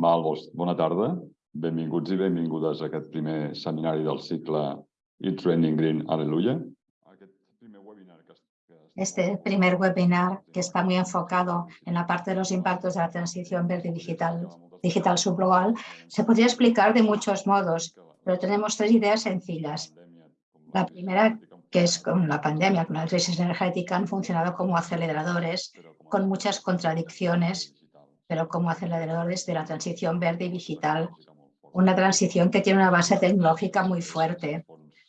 Val, doncs, bona tarda. Benvinguts i benvingudes a aquest primer seminari del cicle Eat Training Green, Aleluya. Este primer webinar que está muy enfocado en la parte de los impactos de la transición verde digital, digital subglobal se podría explicar de muchos modos, pero tenemos tres ideas sencillas. La primera, que es con la pandemia, con la crisis energética, han funcionado como aceleradores con muchas contradicciones, pero como aceleradores de la transición verde y digital. Una transición que tiene una base tecnológica muy fuerte.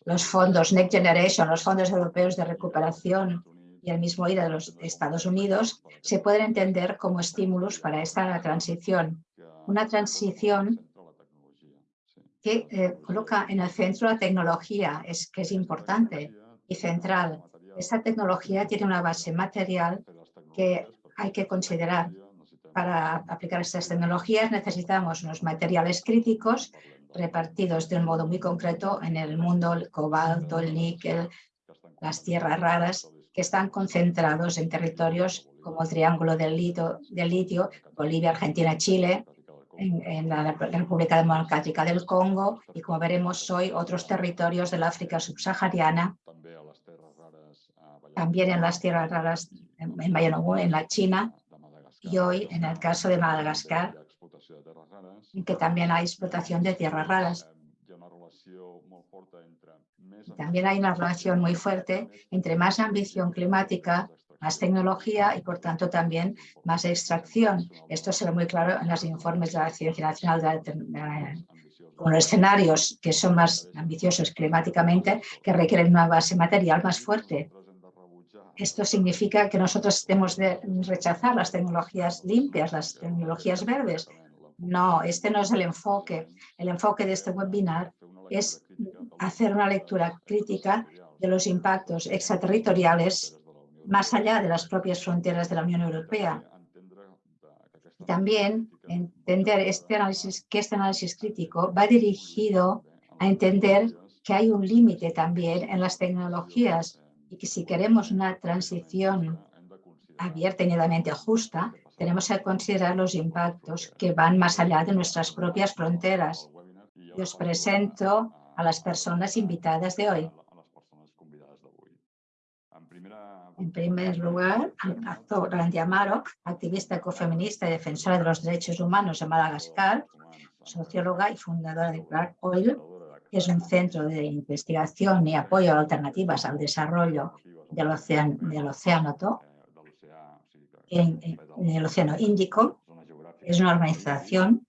Los fondos Next Generation, los fondos europeos de recuperación y el mismo IRA de los Estados Unidos se pueden entender como estímulos para esta transición. Una transición que eh, coloca en el centro la tecnología, que es importante y central. Esta tecnología tiene una base material que hay que considerar. Para aplicar estas tecnologías necesitamos unos materiales críticos repartidos de un modo muy concreto en el mundo, el cobalto, el níquel, las tierras raras, que están concentrados en territorios como el Triángulo del Litio, del litio Bolivia, Argentina, Chile, en, en, la República Democrática del Congo y, como veremos hoy, otros territorios del África subsahariana, también en las tierras raras en en la China, y hoy en el caso de Madagascar, que también hay explotación de tierras raras. También hay una relación muy fuerte entre más ambición climática, más tecnología y, por tanto, también más extracción. Esto se ve muy claro en los informes de la Ciencia Nacional de, de, con los escenarios que son más ambiciosos climáticamente, que requieren una base material más fuerte. Esto significa que nosotros tenemos de rechazar las tecnologías limpias, las tecnologías verdes. No, este no es el enfoque. El enfoque de este webinar es hacer una lectura crítica de los impactos extraterritoriales más allá de las propias fronteras de la Unión Europea. También entender este análisis, que este análisis crítico va dirigido a entender que hay un límite también en las tecnologías y que si queremos una transición abierta y netamente justa, tenemos que considerar los impactos que van más allá de nuestras propias fronteras. Y os presento a las personas invitadas de hoy. En primer lugar, al actor Randy Amaro, activista ecofeminista y defensora de los derechos humanos de Madagascar, socióloga y fundadora de Clark Oil, es un centro de investigación y apoyo a alternativas al desarrollo del océano, del océano en, el océano Índico. Es una organización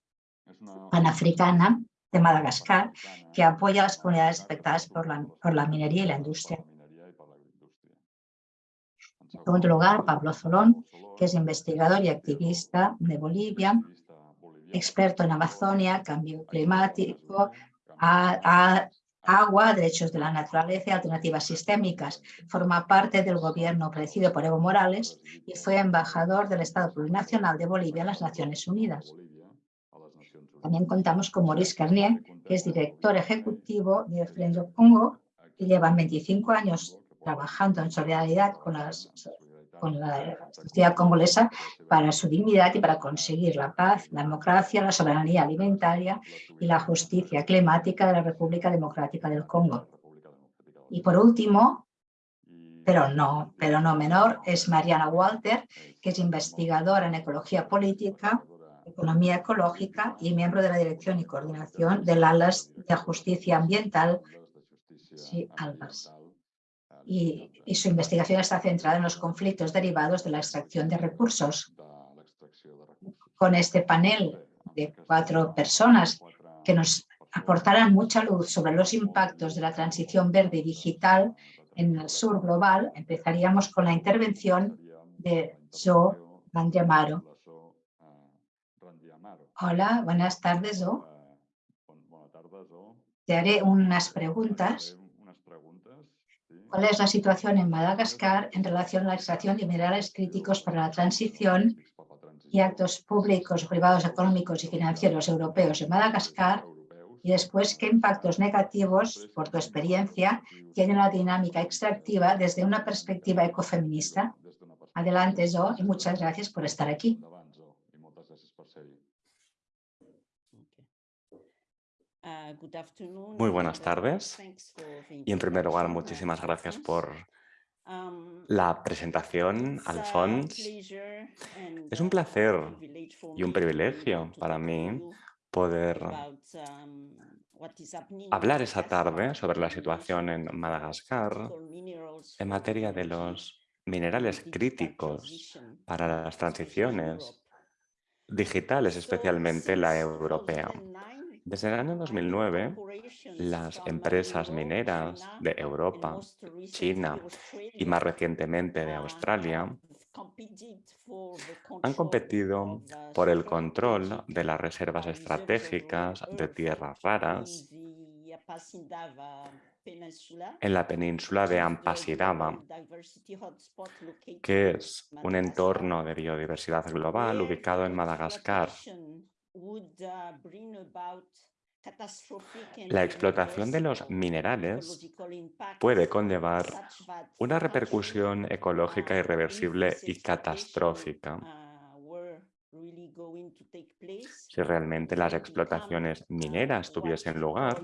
panafricana de Madagascar que apoya a las comunidades afectadas por la, por la minería y la industria. En segundo lugar, Pablo Zolón, que es investigador y activista de Bolivia, experto en Amazonia, cambio climático, a, agua, derechos de la naturaleza y alternativas sistémicas. Forma parte del gobierno presidido por Evo Morales y fue embajador del Estado Plurinacional de Bolivia en las Naciones Unidas. También contamos con Maurice Carnier, que es director ejecutivo de Frendo Congo y lleva 25 años trabajando en solidaridad con, las, con la sociedad congolesa para su dignidad y para conseguir la paz, la democracia, la soberanía alimentaria y la justicia climática de la República Democrática del Congo. Y por último, pero no, pero no menor, es Mariana Walter, que es investigadora en ecología política, economía ecológica y miembro de la dirección y coordinación del ALAS de Justicia Ambiental, sí, ALBAS y, y, su investigación está centrada en los conflictos derivados de la extracción de recursos. Con este panel de cuatro personas que nos aportarán mucha luz sobre los impactos de la transición verde y digital en el sur global, empezaríamos con la intervención de Joe Mandiamaro. Hola, buenas tardes, Joe. Te haré unas preguntas cuál es la situación en Madagascar en relación a la extracción de minerales críticos para la transición y actos públicos, privados, económicos y financieros europeos en Madagascar y después qué impactos negativos, por tu experiencia, tiene la dinámica extractiva desde una perspectiva ecofeminista. Adelante, Jo, y muchas gracias por estar aquí. Muy buenas tardes y en primer lugar muchísimas gracias por la presentación, Alphonse. Es un placer y un privilegio para mí poder hablar esa tarde sobre la situación en Madagascar en materia de los minerales críticos para las transiciones digitales, especialmente la europea. Desde el año 2009, las empresas mineras de Europa, China y más recientemente de Australia han competido por el control de las reservas estratégicas de tierras raras en la península de Ampasindava, que es un entorno de biodiversidad global ubicado en Madagascar. La explotación de los minerales puede conllevar una repercusión ecológica irreversible y catastrófica si realmente las explotaciones mineras tuviesen lugar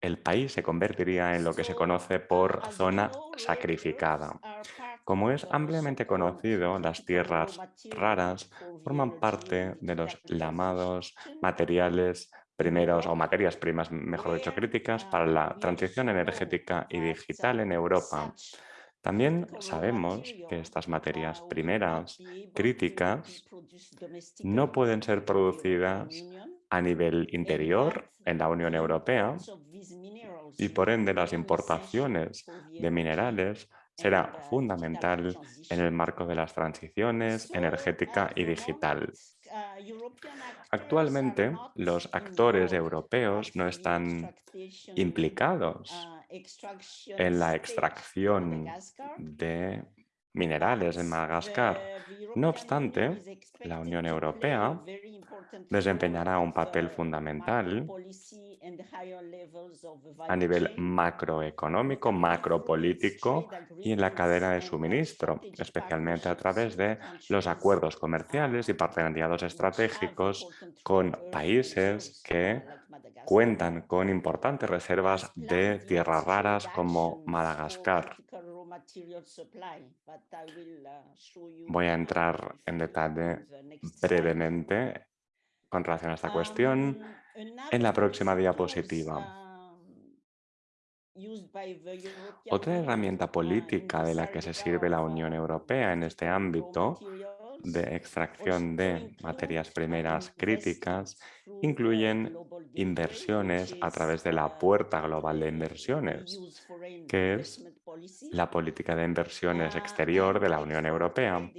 el país se convertiría en lo que se conoce por zona sacrificada. Como es ampliamente conocido, las tierras raras forman parte de los llamados materiales primeros o materias primas, mejor dicho, críticas para la transición energética y digital en Europa. También sabemos que estas materias primeras críticas no pueden ser producidas a nivel interior en la Unión Europea y por ende las importaciones de minerales será fundamental en el marco de las transiciones energética y digital. Actualmente, los actores europeos no están implicados en la extracción de minerales en Madagascar. No obstante, la Unión Europea desempeñará un papel fundamental a nivel macroeconómico, macropolítico y en la cadena de suministro, especialmente a través de los acuerdos comerciales y partenariados estratégicos con países que cuentan con importantes reservas de tierras raras como Madagascar. Voy a entrar en detalle brevemente con relación a esta cuestión en la próxima diapositiva. Otra herramienta política de la que se sirve la Unión Europea en este ámbito de extracción de materias primeras críticas incluyen inversiones a través de la Puerta Global de Inversiones, que es la política de inversiones exterior de la Unión Europea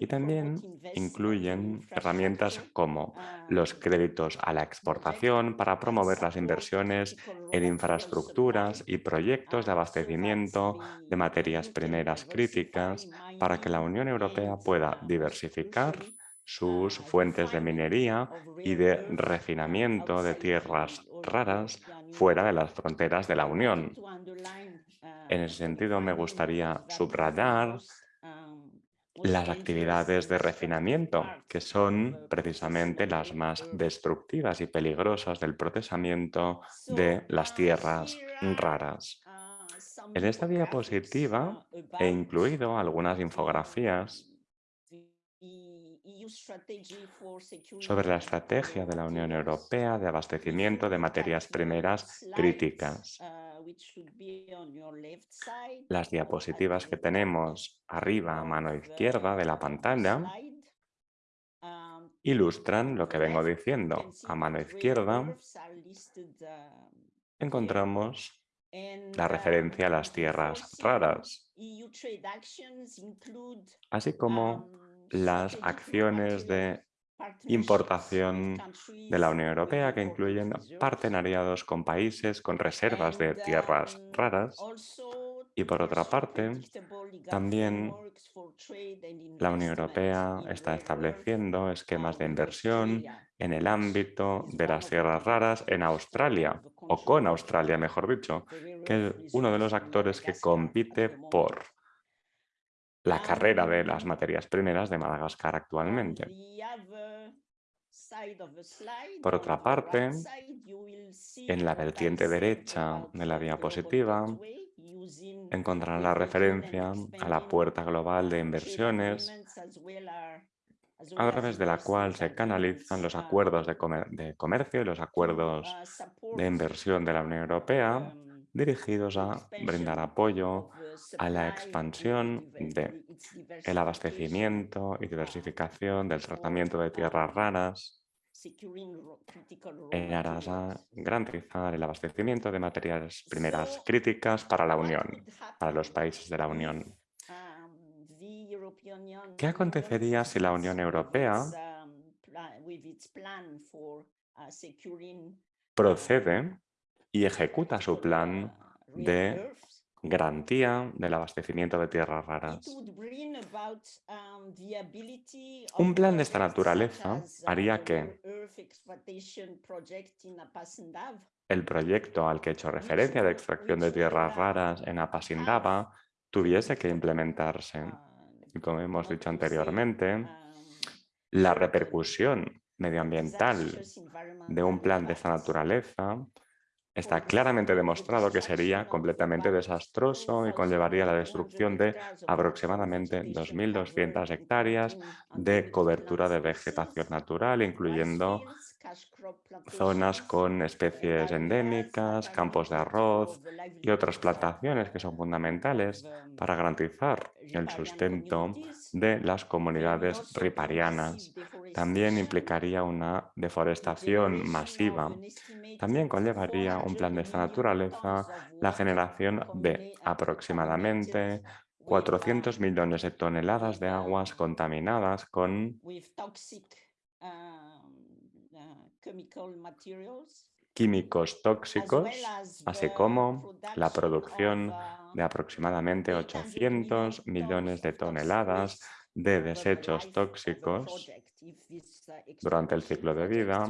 y también incluyen herramientas como los créditos a la exportación para promover las inversiones en infraestructuras y proyectos de abastecimiento de materias primeras críticas para que la Unión Europea pueda diversificar sus fuentes de minería y de refinamiento de tierras raras fuera de las fronteras de la Unión. En ese sentido, me gustaría subrayar las actividades de refinamiento, que son precisamente las más destructivas y peligrosas del procesamiento de las tierras raras. En esta diapositiva he incluido algunas infografías sobre la estrategia de la Unión Europea de abastecimiento de materias primeras críticas. Las diapositivas que tenemos arriba a mano izquierda de la pantalla ilustran lo que vengo diciendo. A mano izquierda encontramos la referencia a las tierras raras, así como las acciones de importación de la Unión Europea que incluyen partenariados con países con reservas de tierras raras. Y por otra parte también la Unión Europea está estableciendo esquemas de inversión en el ámbito de las tierras raras en Australia o con Australia mejor dicho que es uno de los actores que compite por la carrera de las materias primeras de Madagascar actualmente. Por otra parte, en la vertiente derecha de la diapositiva encontrarán la referencia a la puerta global de inversiones a través de la cual se canalizan los acuerdos de, comercio y los acuerdos de inversión de la Unión Europea dirigidos a brindar apoyo a la expansión del abastecimiento y diversificación del tratamiento de tierras raras. en aras a garantizar el abastecimiento de materias primeras críticas para la Unión, para los países de la Unión. ¿Qué acontecería si la Unión Europea procede y ejecuta su plan de garantía del abastecimiento de tierras raras. Un plan de esta naturaleza haría que el proyecto al que he hecho referencia de extracción de tierras raras en Apasindava tuviese que implementarse. Y como hemos dicho anteriormente, la repercusión medioambiental de un plan de esta naturaleza Está claramente demostrado que sería completamente desastroso y conllevaría la destrucción de aproximadamente 2.200 hectáreas de cobertura de vegetación natural, incluyendo zonas con especies endémicas, campos de arroz y otras plantaciones que son fundamentales para garantizar el sustento de las comunidades riparianas. También implicaría una deforestación masiva. También conllevaría un plan de esta naturaleza la generación de aproximadamente 400 millones de toneladas de aguas contaminadas con químicos tóxicos, así como la producción de aproximadamente 800 millones de toneladas de desechos tóxicos durante el ciclo de vida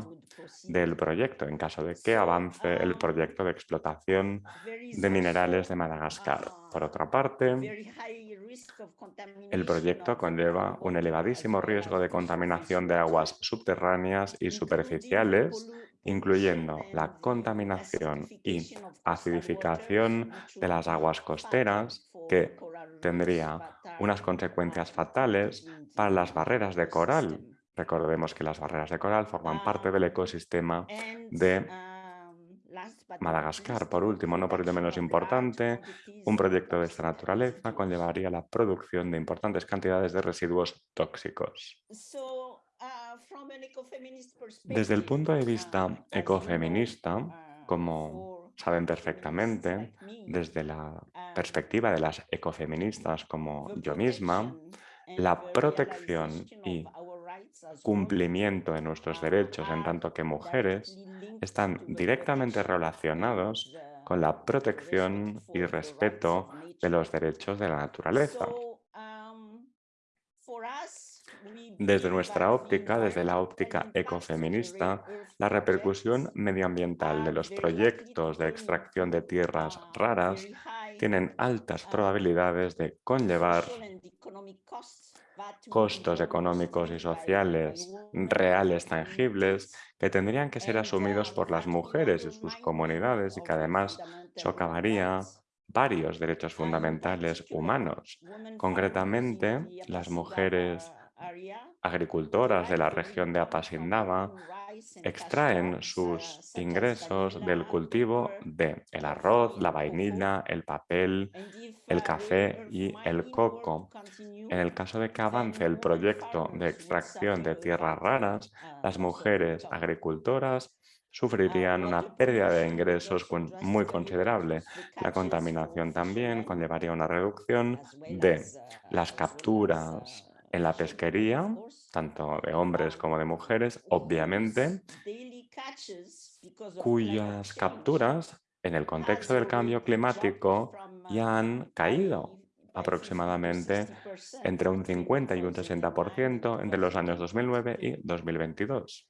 del proyecto, en caso de que avance el proyecto de explotación de minerales de Madagascar. Por otra parte, el proyecto conlleva un elevadísimo riesgo de contaminación de aguas subterráneas y superficiales, incluyendo la contaminación y acidificación de las aguas costeras, que tendría unas consecuencias fatales para las barreras de coral. Recordemos que las barreras de coral forman parte del ecosistema de Madagascar, por último, no por ello menos importante, un proyecto de esta naturaleza conllevaría la producción de importantes cantidades de residuos tóxicos. Desde el punto de vista ecofeminista, como saben perfectamente, desde la perspectiva de las ecofeministas como yo misma, la protección y cumplimiento de nuestros derechos en tanto que mujeres están directamente relacionados con la protección y respeto de los derechos de la naturaleza. Desde nuestra óptica, desde la óptica ecofeminista, la repercusión medioambiental de los proyectos de extracción de tierras raras tienen altas probabilidades de conllevar costos económicos y sociales reales tangibles que tendrían que ser asumidos por las mujeres y sus comunidades y que además socavaría varios derechos fundamentales humanos. Concretamente, las mujeres agricultoras de la región de Apasindava extraen sus ingresos del cultivo de el arroz, la vainilla, el papel, el café y el coco. En el caso de que avance el proyecto de extracción de tierras raras, las mujeres agricultoras sufrirían una pérdida de ingresos muy considerable. La contaminación también conllevaría una reducción de las capturas en la pesquería, tanto de hombres como de mujeres, obviamente, cuyas capturas en el contexto del cambio climático ya han caído aproximadamente entre un 50 y un 60% entre los años 2009 y 2022.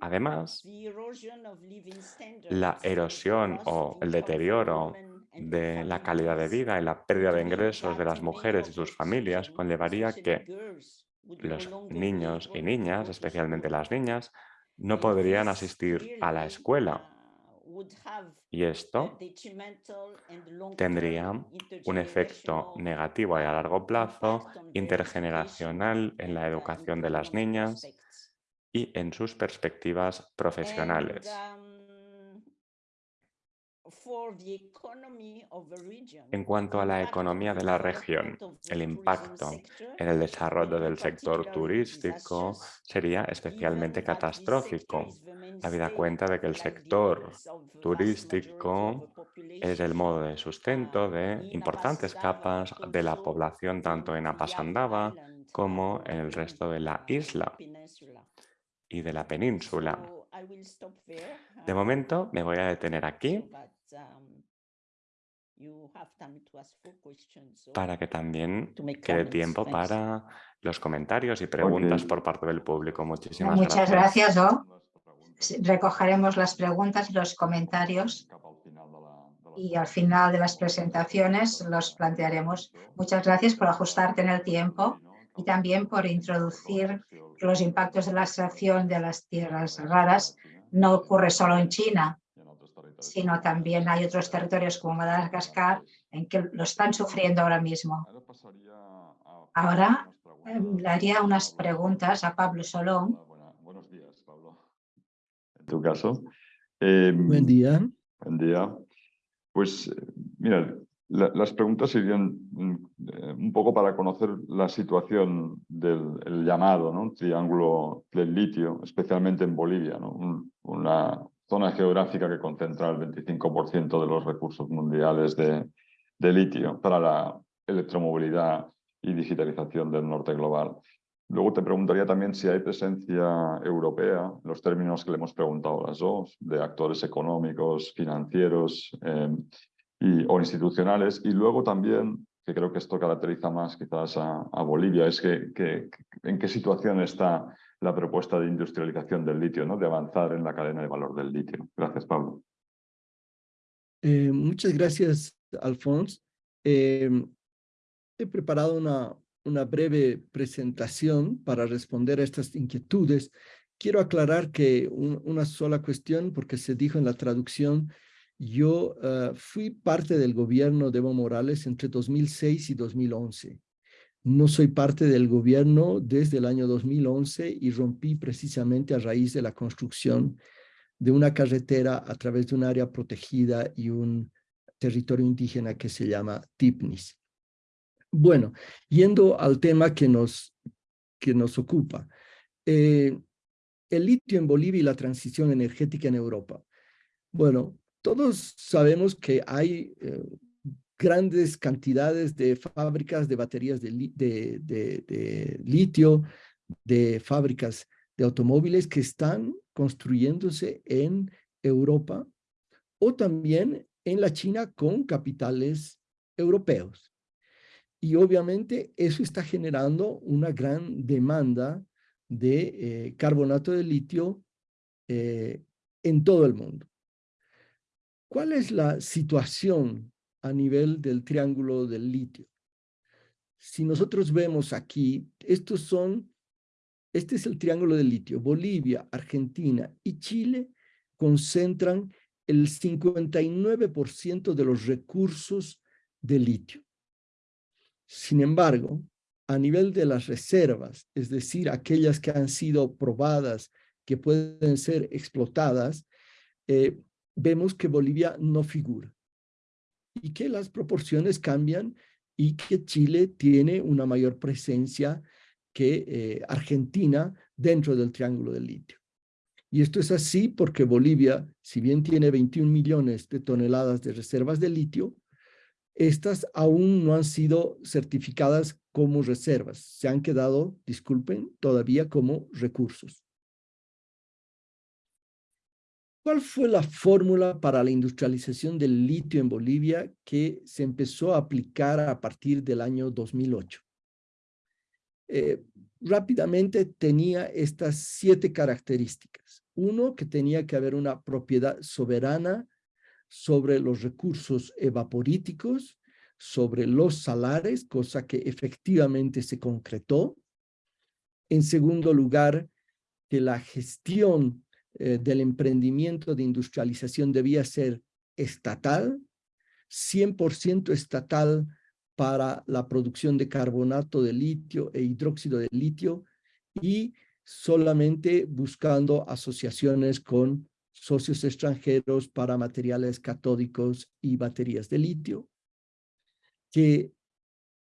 Además, la erosión o el deterioro de la calidad de vida y la pérdida de ingresos de las mujeres y sus familias conllevaría que los niños y niñas, especialmente las niñas, no podrían asistir a la escuela. Y esto tendría un efecto negativo a largo plazo, intergeneracional en la educación de las niñas y en sus perspectivas profesionales. En cuanto a la economía de la región, el impacto en el desarrollo del sector turístico sería especialmente catastrófico, habida cuenta de que el sector turístico es el modo de sustento de importantes capas de la población tanto en Apasandava como en el resto de la isla y de la península. De momento me voy a detener aquí para que también quede tiempo para los comentarios y preguntas por parte del público. Muchísimas Muchas gracias. gracias Recogeremos las preguntas y los comentarios y al final de las presentaciones los plantearemos. Muchas gracias por ajustarte en el tiempo y también por introducir los impactos de la extracción de las tierras raras. No ocurre solo en China, sino también hay otros territorios como Madagascar en que lo están sufriendo ahora mismo. Ahora em, le haría unas preguntas a Pablo Solón. Buenos días, Pablo. En tu caso. Em, buen día. Buen día. Pues, mira, las preguntas serían mm, eh, un poco para conocer la situación del llamado ¿no? triángulo del litio, especialmente en Bolivia, ¿no? una zona geográfica que concentra el 25% de los recursos mundiales de, de litio para la electromovilidad y digitalización del norte global. Luego te preguntaría también si hay presencia europea, los términos que le hemos preguntado a las dos, de actores económicos, financieros eh, y, o institucionales. Y luego también, que creo que esto caracteriza más quizás a, a Bolivia, es que, que, en qué situación está la propuesta de industrialización del litio, ¿no? de avanzar en la cadena de valor del litio. Gracias, Pablo. Eh, muchas gracias, Alfonso. Eh, he preparado una, una breve presentación para responder a estas inquietudes. Quiero aclarar que una sola cuestión, porque se dijo en la traducción, yo eh, fui parte del gobierno de Evo Morales entre 2006 y 2011. No soy parte del gobierno desde el año 2011 y rompí precisamente a raíz de la construcción de una carretera a través de un área protegida y un territorio indígena que se llama Tipnis. Bueno, yendo al tema que nos, que nos ocupa. Eh, el litio en Bolivia y la transición energética en Europa. Bueno, todos sabemos que hay eh, grandes cantidades de fábricas de baterías de, litio, de fábricas de automóviles que están construyéndose en Europa o también en la China con capitales europeos. Y obviamente eso está generando una gran demanda de eh, carbonato de litio eh, en todo el mundo. ¿Cuál es la situación a nivel del triángulo del litio. Si nosotros vemos aquí, estos son, este es el triángulo del litio. Bolivia, Argentina y Chile concentran el 59% de los recursos de litio. Sin embargo, a nivel de las reservas, es decir, aquellas que han sido probadas, que pueden ser explotadas, eh, vemos que Bolivia no figura y que las proporciones cambian y que Chile tiene una mayor presencia que eh, Argentina dentro del Triángulo del Litio. Y esto es así porque Bolivia, si bien tiene 21 millones de toneladas de reservas de litio, estas aún no han sido certificadas como reservas. Se han quedado, disculpen, todavía como recursos. ¿Cuál fue la fórmula para la industrialización del litio en Bolivia que se empezó a aplicar a partir del año 2008? Eh, rápidamente tenía estas siete características. Uno, que tenía que haber una propiedad soberana sobre los recursos evaporíticos, sobre los salares, cosa que efectivamente se concretó. En segundo lugar, que la gestión eh, del emprendimiento de industrialización debía ser estatal, 100% estatal para la producción de carbonato de litio e hidróxido de litio y solamente buscando asociaciones con socios extranjeros para materiales catódicos y baterías de litio, que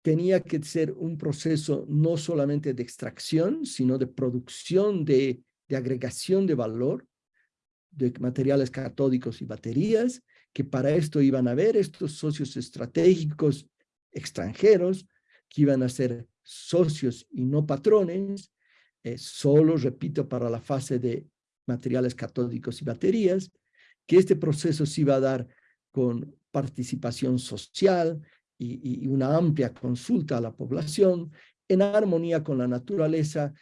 tenía que ser un proceso no solamente de extracción, sino de producción de, de agregación de valor de materiales catódicos y baterías, que para esto iban a haber estos socios estratégicos extranjeros, que iban a ser socios y no patrones, eh, solo, repito, para la fase de materiales catódicos y baterías, que este proceso se iba a dar con participación social y, y una amplia consulta a la población, en armonía con la naturaleza,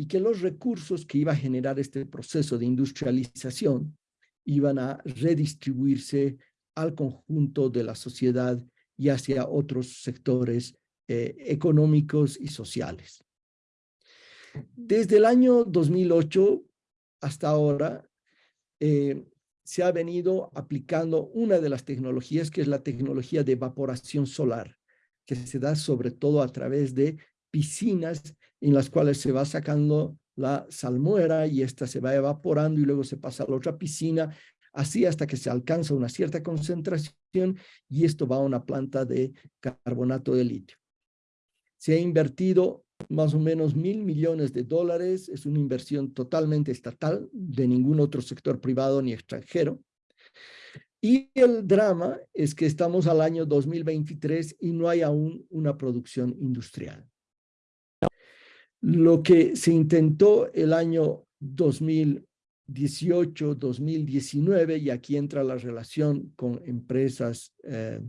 y que los recursos que iba a generar este proceso de industrialización iban a redistribuirse al conjunto de la sociedad y hacia otros sectores eh, económicos y sociales. Desde el año 2008 hasta ahora, eh, se ha venido aplicando una de las tecnologías que es la tecnología de evaporación solar, que se da sobre todo a través de piscinas en las cuales se va sacando la salmuera y esta se va evaporando y luego se pasa a la otra piscina, así hasta que se alcanza una cierta concentración y esto va a una planta de carbonato de litio. Se ha invertido más o menos mil millones de dólares, es una inversión totalmente estatal, de ningún otro sector privado ni extranjero. Y el drama es que estamos al año 2023 y no hay aún una producción industrial. Lo que se intentó el año 2018, 2019, y aquí entra la relación con empresas eh,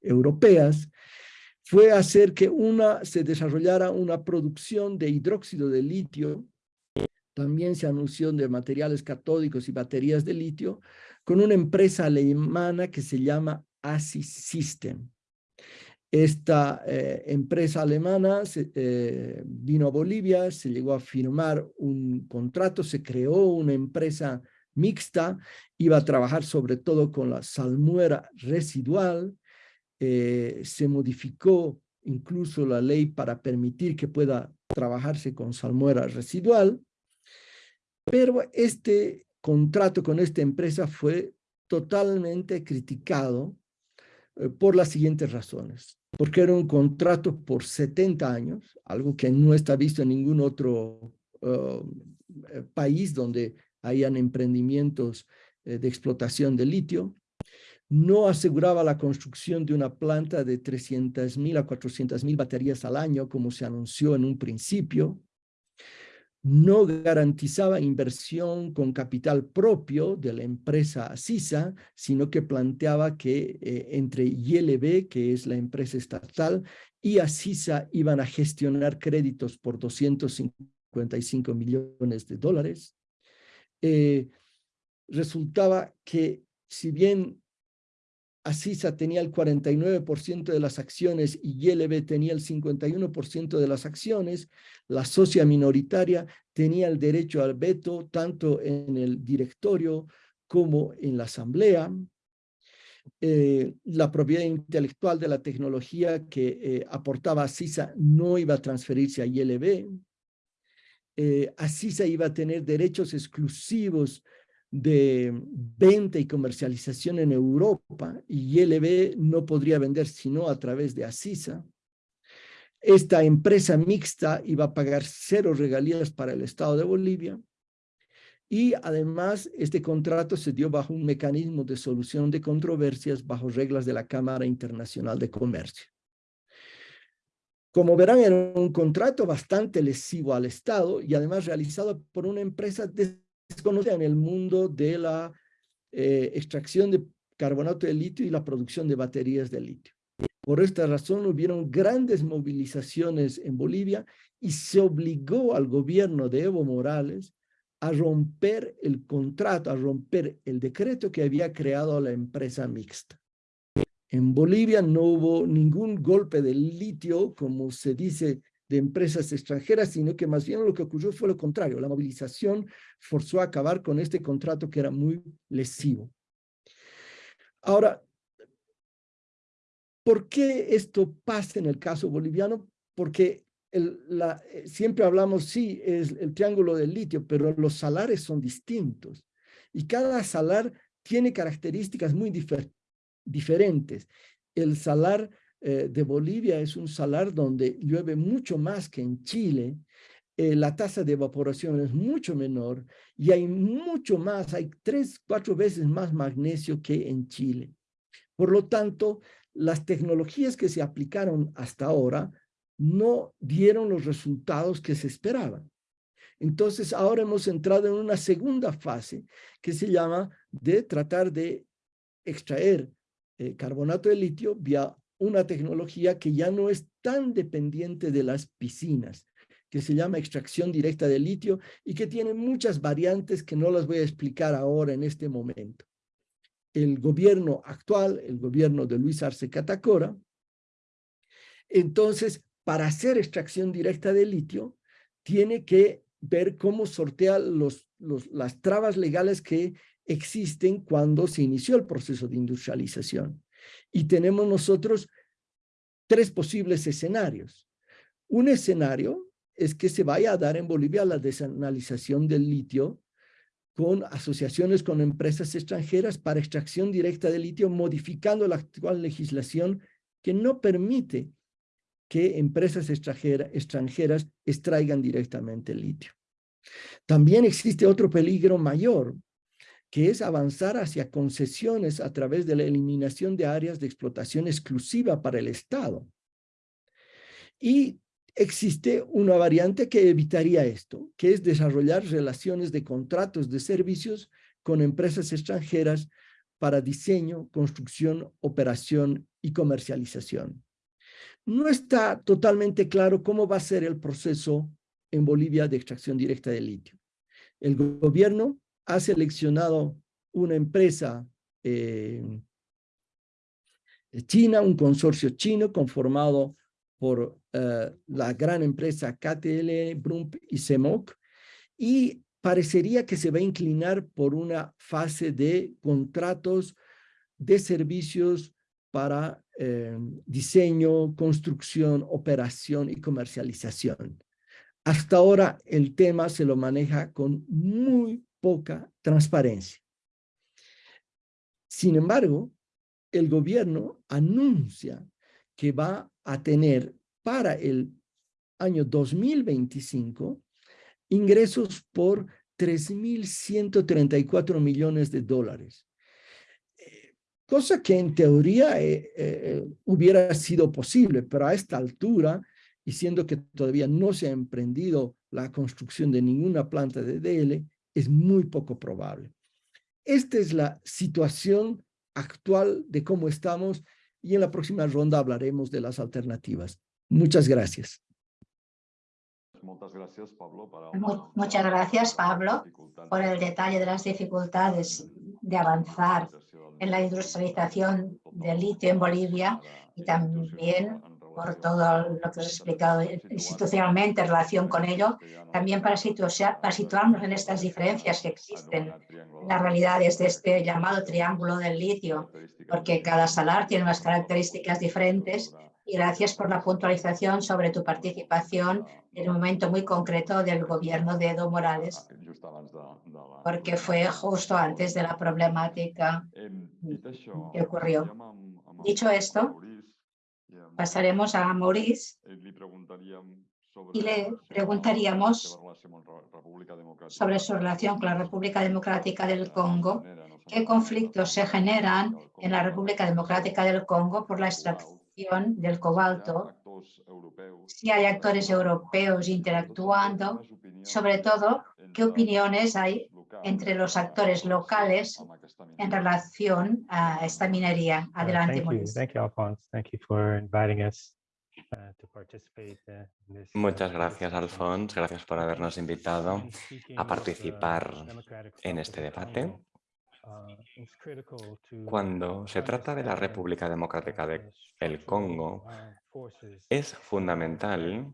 europeas, fue hacer que una, se desarrollara una producción de hidróxido de litio, también se anunció de materiales catódicos y baterías de litio, con una empresa alemana que se llama ASIS System. Esta eh, empresa alemana eh, vino a Bolivia, se llegó a firmar un contrato, se creó una empresa mixta, iba a trabajar sobre todo con la salmuera residual, eh, se modificó incluso la ley para permitir que pueda trabajarse con salmuera residual, pero este contrato con esta empresa fue totalmente criticado por las siguientes razones. Porque era un contrato por 70 años, algo que no está visto en ningún otro uh, eh, país donde hayan emprendimientos de explotación de litio no aseguraba la construcción de una planta de 300.000 a 400.000 baterías al año, como se anunció en un principio, no garantizaba inversión con capital propio de la empresa CISA, sino que planteaba que eh, entre ILB, que es la empresa estatal, y ACISA iban a gestionar créditos por 255 millones de dólares. Eh, resultaba que si bien Asisa tenía el 49% de las acciones y YLB tenía el 51% de las acciones, la socia minoritaria tenía el derecho al veto tanto en el directorio como en la asamblea. Eh, la propiedad intelectual de la tecnología que eh, aportaba Asisa no iba a transferirse a YLB. Eh, Asisa iba a tener derechos exclusivos de venta y comercialización en Europa y ILB no podría vender sino a través de Asisa. Esta empresa mixta iba a pagar cero regalías para el Estado de Bolivia y además este contrato se dio bajo un mecanismo de solución de controversias bajo reglas de la Cámara Internacional de Comercio. Como verán, era un contrato bastante lesivo al Estado y además realizado por una empresa desconocida en el mundo de la eh, extracción de carbonato de litio y la producción de baterías de litio. Por esta razón hubieron grandes movilizaciones en Bolivia y se obligó al gobierno de Evo Morales a romper el contrato, a romper el decreto que había creado la empresa mixta. En Bolivia no hubo ningún golpe de litio, como se dice de empresas extranjeras, sino que más bien lo que ocurrió fue lo contrario. La movilización forzó a acabar con este contrato que era muy lesivo. Ahora, ¿por qué esto pasa en el caso boliviano? Porque la, eh, siempre hablamos, sí, es el triángulo del litio, pero los salares son distintos. Y cada salar tiene características muy diferentes. El salar eh, de Bolivia es un salar donde llueve mucho más que en Chile, eh, la tasa de evaporación es mucho menor y hay mucho más, hay tres, cuatro veces más magnesio que en Chile. Por lo tanto, las tecnologías que se aplicaron hasta ahora no dieron los resultados que se esperaban. Entonces, ahora hemos entrado en una segunda fase que se llama de tratar de extraer eh, carbonato de litio vía una tecnología que ya no es tan dependiente de las piscinas, que se llama extracción directa de litio y que tiene muchas variantes que no las voy a explicar ahora en este momento. El gobierno actual, el gobierno de Luis Arce Catacora, entonces, para hacer extracción directa de litio, tiene que ver cómo sortea los, las trabas legales que existen cuando se inició el proceso de industrialización. Y tenemos nosotros tres posibles escenarios. Un escenario es que se vaya a dar en Bolivia la desanalización del litio con asociaciones con empresas extranjeras para extracción directa de litio, modificando la actual legislación que no permite que empresas extranjeras extraigan directamente el litio. También existe otro peligro mayor, que es avanzar hacia concesiones a través de la eliminación de áreas de explotación exclusiva para el Estado. Y existe una variante que evitaría esto, que es desarrollar relaciones de contratos de servicios con empresas extranjeras para diseño, construcción, operación y comercialización. No está totalmente claro cómo va a ser el proceso en Bolivia de extracción directa de litio. El gobierno ha seleccionado una empresa eh, china, un consorcio chino conformado por eh, la gran empresa KTL, Brump y Semoc, y parecería que se va a inclinar por una fase de contratos de servicios para eh, diseño, construcción, operación y comercialización. Hasta ahora el tema se lo maneja con muy poca transparencia. Sin embargo, el gobierno anuncia que va a tener para el año 2025 ingresos por 3.134 millones de dólares. Eh, cosa que en teoría eh, eh, hubiera sido posible, pero a esta altura, y siendo que todavía no se ha emprendido la construcción de ninguna planta de DL, es muy poco probable. Esta es la situación actual de cómo estamos y en la próxima ronda hablaremos de las alternativas. Muchas gracias. Muchas gracias, Pablo, por el detalle de las dificultades de avanzar en la industrialización del litio en Bolivia y también por todo lo que has explicado institucionalmente en relación con ello, también para, para situarnos en estas diferencias que existen en las realidades de este llamado triángulo del litio, porque cada salar tiene unas características diferentes y gracias por la puntualización sobre tu participación en un momento muy concreto del gobierno de Edo Morales, porque fue justo antes de la problemática que ocurrió. Dicho esto, pasaremos a Maurice y le preguntaríamos sobre su relación con la República Democrática del Congo, qué conflictos se generan en la República Democrática del Congo por la extracción del cobalto, si hay actores europeos interactuando, sobre todo, qué opiniones hay entre los actores locales en relación a esta minería. Adelante, Muchas gracias, Alfonso. Gracias por habernos invitado a participar en este debate. Cuando se trata de la República Democrática del Congo, es fundamental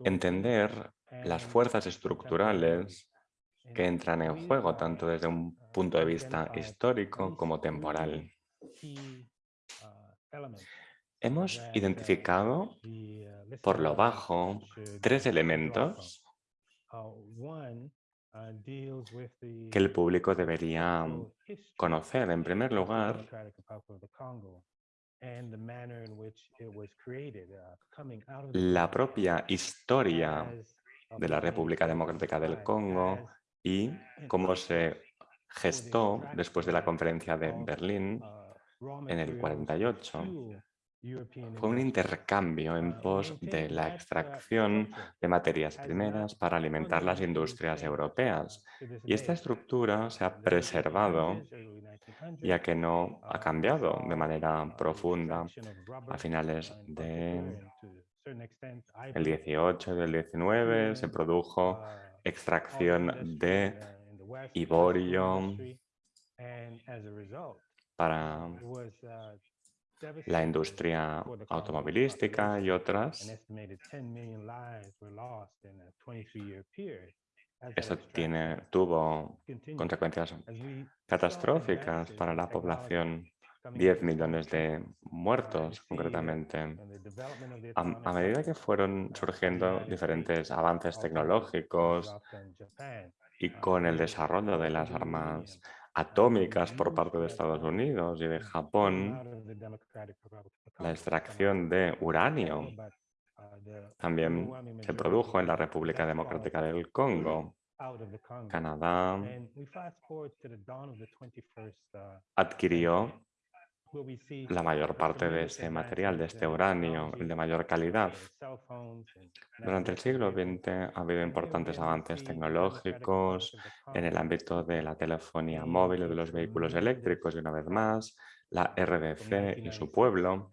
entender las fuerzas estructurales que entran en juego tanto desde un punto de vista histórico como temporal. Hemos identificado por lo bajo tres elementos que el público debería conocer. En primer lugar, la propia historia de la República Democrática del Congo y cómo se gestó después de la conferencia de Berlín en el 48. Fue un intercambio en pos de la extracción de materias primeras para alimentar las industrias europeas. Y esta estructura se ha preservado, ya que no ha cambiado de manera profunda a finales del 18 y del 19. Se produjo extracción de ivorio para la industria automovilística y otras. Esto tiene, tuvo consecuencias catastróficas para la población 10 millones de muertos, concretamente. A, medida que fueron surgiendo diferentes avances tecnológicos y con el desarrollo de las armas atómicas por parte de Estados Unidos y de Japón, la extracción de uranio también se produjo en la República Democrática del Congo. Canadá adquirió la mayor parte de ese material, de este uranio, de mayor calidad. Durante el siglo XX ha habido importantes avances tecnológicos en el ámbito de la telefonía móvil y de los vehículos eléctricos y una vez más la RDC y su pueblo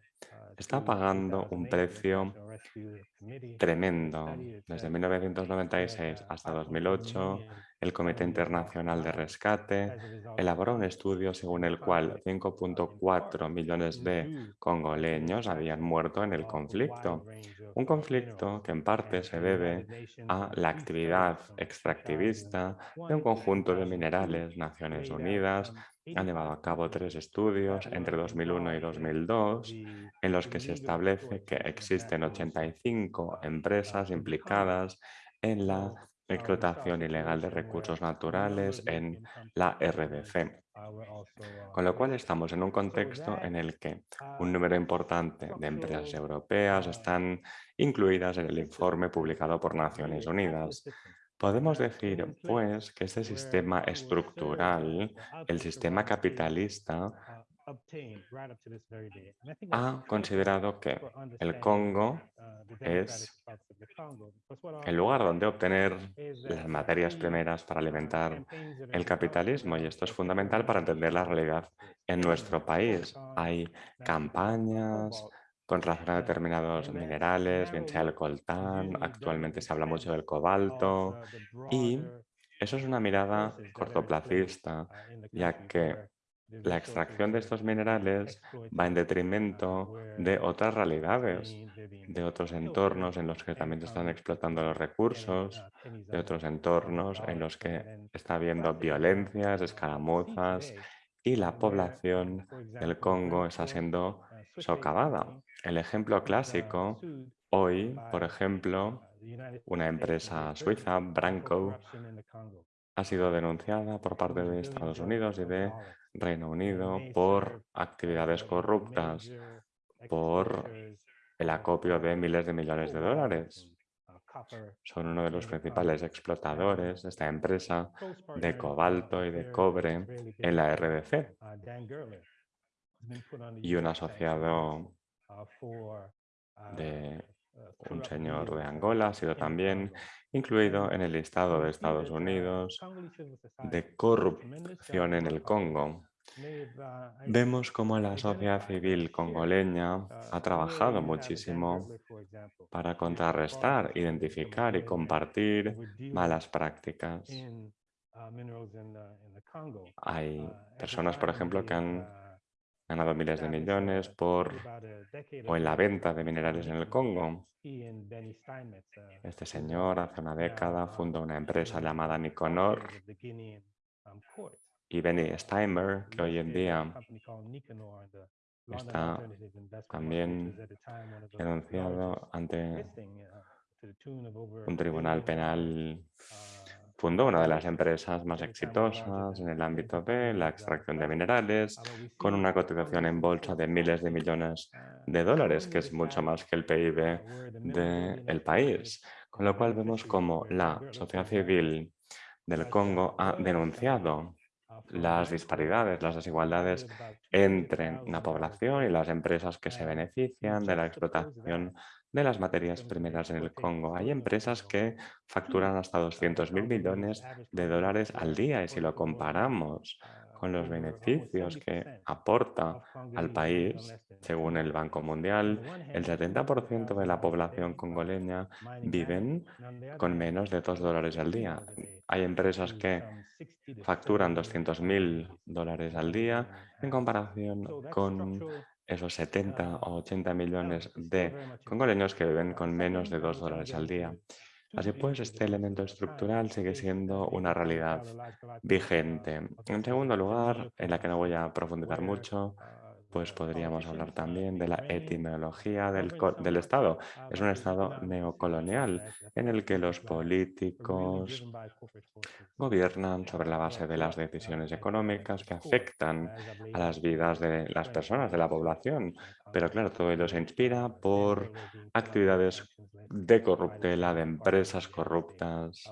está pagando un precio tremendo. Desde 1996 hasta 2008, el Comité Internacional de Rescate elaboró un estudio según el cual 5.4 millones de congoleños habían muerto en el conflicto. Un conflicto que en parte se debe a la actividad extractivista de un conjunto de minerales. Naciones Unidas han llevado a cabo tres estudios entre 2001 y 2002 en los que se establece que existen 85 empresas implicadas en la explotación ilegal de recursos naturales en la RDC. Con lo cual estamos en un contexto en el que un número importante de empresas europeas están incluidas en el informe publicado por Naciones Unidas. Podemos decir, pues, que este sistema estructural, el sistema capitalista, ha considerado que el Congo es el lugar donde obtener las materias primeras para alimentar el capitalismo y esto es fundamental para entender la realidad en nuestro país. Hay campañas con relación a determinados minerales, bien sea el coltán, actualmente se habla mucho del cobalto y eso es una mirada cortoplacista, ya que la extracción de estos minerales va en detrimento de otras realidades, de otros entornos en los que también se están explotando los recursos, de otros entornos en los que está habiendo violencias, escaramuzas y la población del Congo está siendo socavada. El ejemplo clásico, hoy, por ejemplo, una empresa suiza, Branco, ha sido denunciada por parte de Estados Unidos y de Reino Unido por actividades corruptas, por el acopio de miles de millones de dólares. Son uno de los principales explotadores de esta empresa de cobalto y de cobre en la RDC. Y un asociado de un señor de Angola ha sido también incluido en el listado de Estados Unidos de corrupción en el Congo. Vemos cómo la sociedad civil congoleña ha trabajado muchísimo para contrarrestar, identificar y compartir malas prácticas Hay personas, por ejemplo, que han ganado miles de millones por o en la venta de minerales en el Congo. Este señor hace una década fundó una empresa llamada Niconor y Benny Steimer, que hoy en día está también denunciado ante un tribunal penal fundó una de las empresas más exitosas en el ámbito de la extracción de minerales, con una cotización en bolsa de miles de millones de dólares, que es mucho más que el PIB del país. Con lo cual vemos como la sociedad civil del Congo ha denunciado las disparidades, las desigualdades entre la población y las empresas que se benefician de la explotación de las materias primeras en el Congo. Hay empresas que facturan hasta 200.000 millones de dólares al día y si lo comparamos con los beneficios que aporta al país, según el Banco Mundial, el 70% de la población congoleña viven con menos de 2 dólares al día. Hay empresas que facturan 200.000 dólares al día en comparación con esos 70 o 80 millones de congoleños que viven con menos de 2 dólares al día. Así pues, este elemento estructural sigue siendo una realidad vigente. En segundo lugar, en la que no voy a profundizar mucho, pues podríamos hablar también de la etimología del, del, Estado. Es un Estado neocolonial en el que los políticos gobiernan sobre la base de las decisiones económicas que afectan a las vidas de las personas, de la población. Pero claro, todo ello se inspira por actividades de corruptela, de empresas corruptas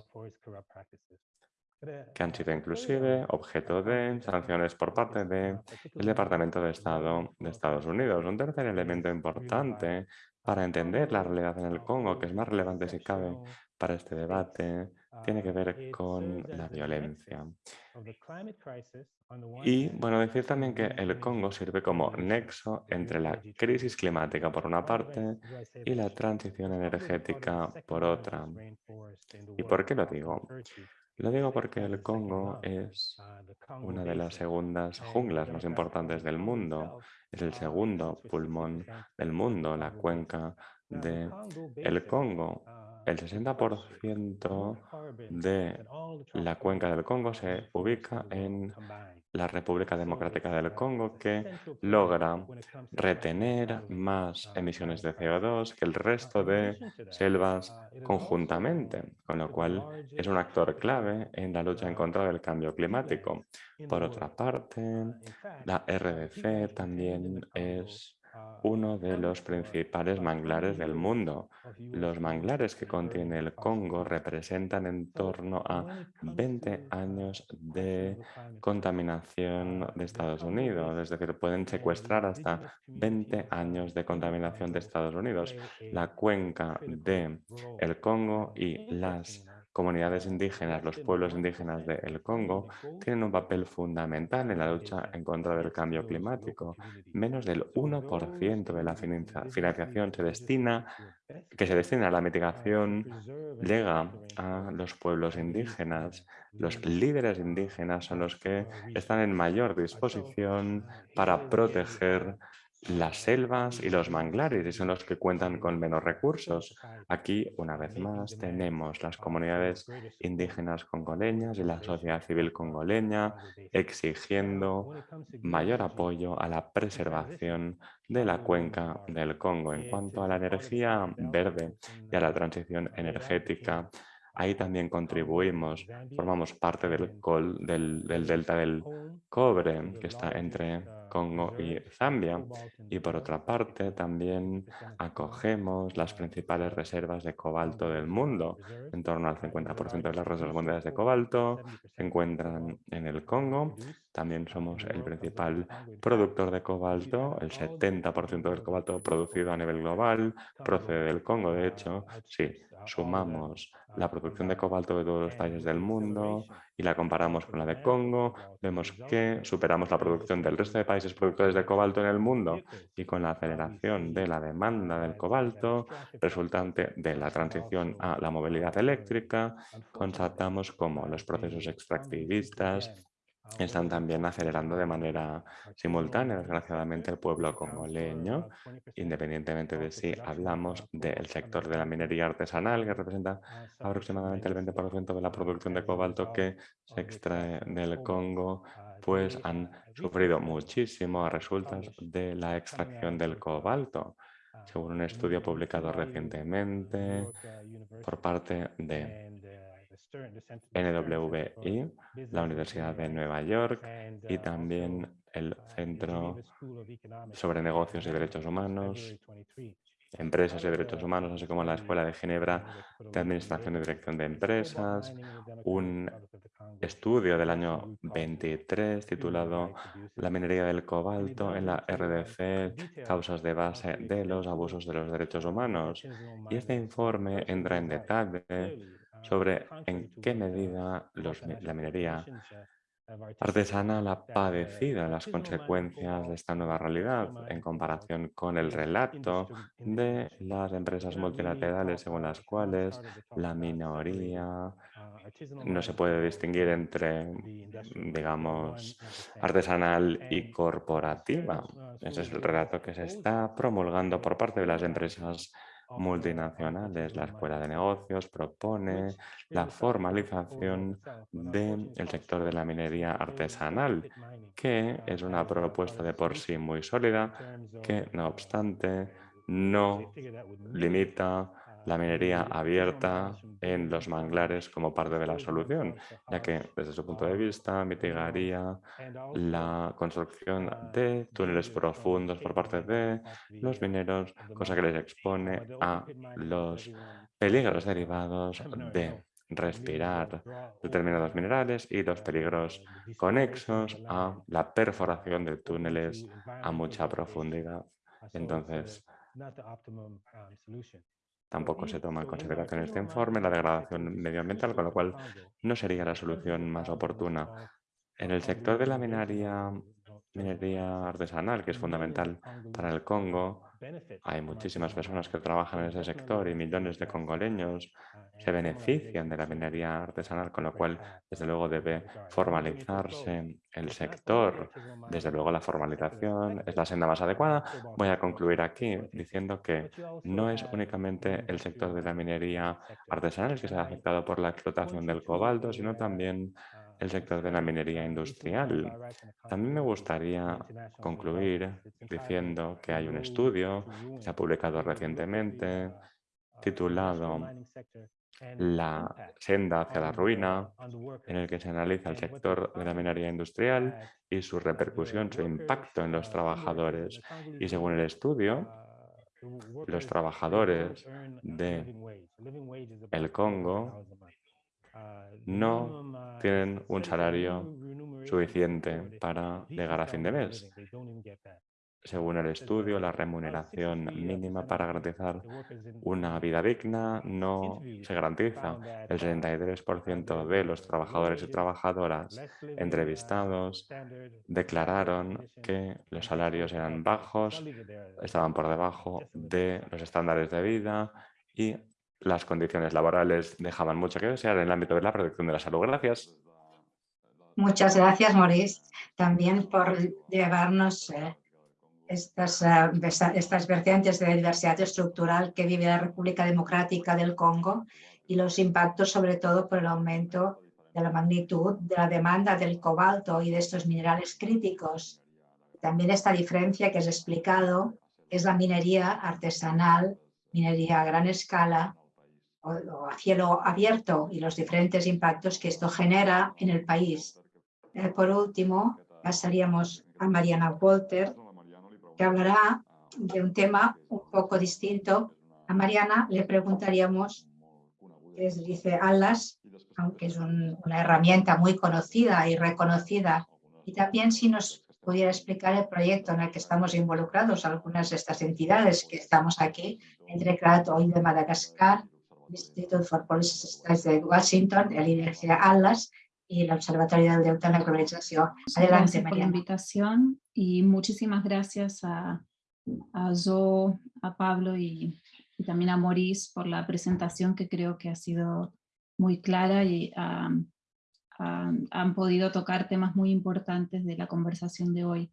que han sido inclusive objeto de sanciones por parte del Departamento de Estado de Estados Unidos. Un tercer elemento importante para entender la realidad en el Congo, que es más relevante si cabe para este debate, tiene que ver con la violencia. Y bueno, decir también que el Congo sirve como nexo entre la crisis climática por una parte y la transición energética por otra. ¿Y por qué lo digo? Lo digo porque el Congo es una de las segundas junglas más importantes del mundo. Es el segundo pulmón del mundo, la cuenca de el Congo. El 60% de la cuenca del Congo se ubica en la República Democrática del Congo que logra retener más emisiones de CO2 que el resto de selvas conjuntamente, con lo cual es un actor clave en la lucha en contra del cambio climático. Por otra parte, la RDC también es uno de los principales manglares del mundo. Los manglares que contiene el Congo representan en torno a 20 años de contaminación de Estados Unidos, es decir, pueden secuestrar hasta 20 años de contaminación de Estados Unidos. La cuenca de el Congo y las comunidades indígenas, los pueblos indígenas del Congo, tienen un papel fundamental en la lucha en contra del cambio climático. Menos del 1% de la financiación se destina, que se destina a la mitigación llega a los pueblos indígenas. Los líderes indígenas son los que están en mayor disposición para proteger las selvas y los manglares y son los que cuentan con menos recursos. Aquí, una vez más, tenemos las comunidades indígenas congoleñas y la sociedad civil congoleña exigiendo mayor apoyo a la preservación de la cuenca del Congo. En cuanto a la energía verde y a la transición energética, Ahí también contribuimos, formamos parte del, del, del delta del cobre que está entre Congo y Zambia. Y por otra parte, también acogemos las principales reservas de cobalto del mundo. En torno al 50% de las reservas mundiales de cobalto se encuentran en el Congo. También somos el principal productor de cobalto. El 70% del cobalto producido a nivel global procede del Congo. De hecho, sí, sumamos la producción de cobalto de todos los países del mundo y la comparamos con la de Congo, vemos que superamos la producción del resto de países productores de cobalto en el mundo y con la aceleración de la demanda del cobalto resultante de la transición a la movilidad eléctrica, constatamos como los procesos extractivistas están también acelerando de manera simultánea, desgraciadamente, el pueblo congoleño, independientemente de si hablamos del sector de la minería artesanal, que representa aproximadamente el 20% de la producción de cobalto que se extrae del Congo, pues han sufrido muchísimo a resultas de la extracción del cobalto. Según un estudio publicado recientemente por parte de NWI, la Universidad de Nueva York y también el Centro sobre Negocios y Derechos Humanos, Empresas y Derechos Humanos, así como la Escuela de Ginebra de Administración y Dirección de Empresas, un estudio del año 23 titulado La minería del cobalto en la RDC, causas de base de los abusos de los derechos humanos. Y este informe entra en detalle sobre en qué medida la minería artesanal ha padecido las consecuencias de esta nueva realidad en comparación con el relato de las empresas multilaterales según las cuales la minoría no se puede distinguir entre, digamos, artesanal y corporativa. Ese es el relato que se está promulgando por parte de las empresas multinacionales. La Escuela de Negocios propone la formalización del sector de la minería artesanal, que es una propuesta de por sí muy sólida, que no obstante no limita la minería abierta en los manglares como parte de la solución, ya que desde su punto de vista mitigaría la construcción de túneles profundos por parte de los mineros, cosa que les expone a los peligros derivados de respirar determinados minerales y los peligros conexos a la perforación de túneles a mucha profundidad. Entonces, Tampoco se toma en consideración este informe la degradación medioambiental, con lo cual no sería la solución más oportuna. En el sector de la minería, minería artesanal, que es fundamental para el Congo, hay muchísimas personas que trabajan en ese sector y millones de congoleños se benefician de la minería artesanal, con lo cual, desde luego, debe formalizarse el sector. Desde luego, la formalización es la senda más adecuada. Voy a concluir aquí diciendo que no es únicamente el sector de la minería artesanal el que se ha afectado por la explotación del cobalto, sino también el sector de la minería industrial. También me gustaría concluir diciendo que hay un estudio que se ha publicado recientemente titulado La senda hacia la ruina, en el que se analiza el sector de la minería industrial y su repercusión, su impacto en los trabajadores. Y según el estudio, los trabajadores de el Congo no tienen un salario suficiente para llegar a fin de mes. Según el estudio, la remuneración mínima para garantizar una vida digna no se garantiza. El 63% de los trabajadores y trabajadoras entrevistados declararon que los salarios eran bajos, estaban por debajo de los estándares de vida y las condiciones laborales dejaban mucho que desear en el ámbito de la protección de la salud. Gracias. Muchas gracias, Maurice, también por llevarnos eh, estas, eh, estas vertientes de diversidad estructural que vive la República Democrática del Congo y los impactos, sobre todo, por el aumento de la magnitud de la demanda del cobalto y de estos minerales críticos. También esta diferencia que has explicado es la minería artesanal, minería a gran escala, o, a cielo abierto y los diferentes impactos que esto genera en el país. Eh, por último, pasaríamos a Mariana Walter, que hablará de un tema un poco distinto. A Mariana le preguntaríamos, es, dice Alas, aunque es una herramienta muy conocida y reconocida, y también si nos pudiera explicar el proyecto en el que estamos involucrados, algunas de estas entidades que estamos aquí, entre CRAT hoy de Madagascar, Institute for Policy Studies de Washington, el IDG Atlas y el Observatorio del Deute en la Globalización. Adelante, gracias por la invitación y muchísimas gracias a, a Joe, a Pablo y, y, también a Maurice por la presentación que creo que ha sido muy clara y um, um, han podido tocar temas muy importantes de la conversación de hoy.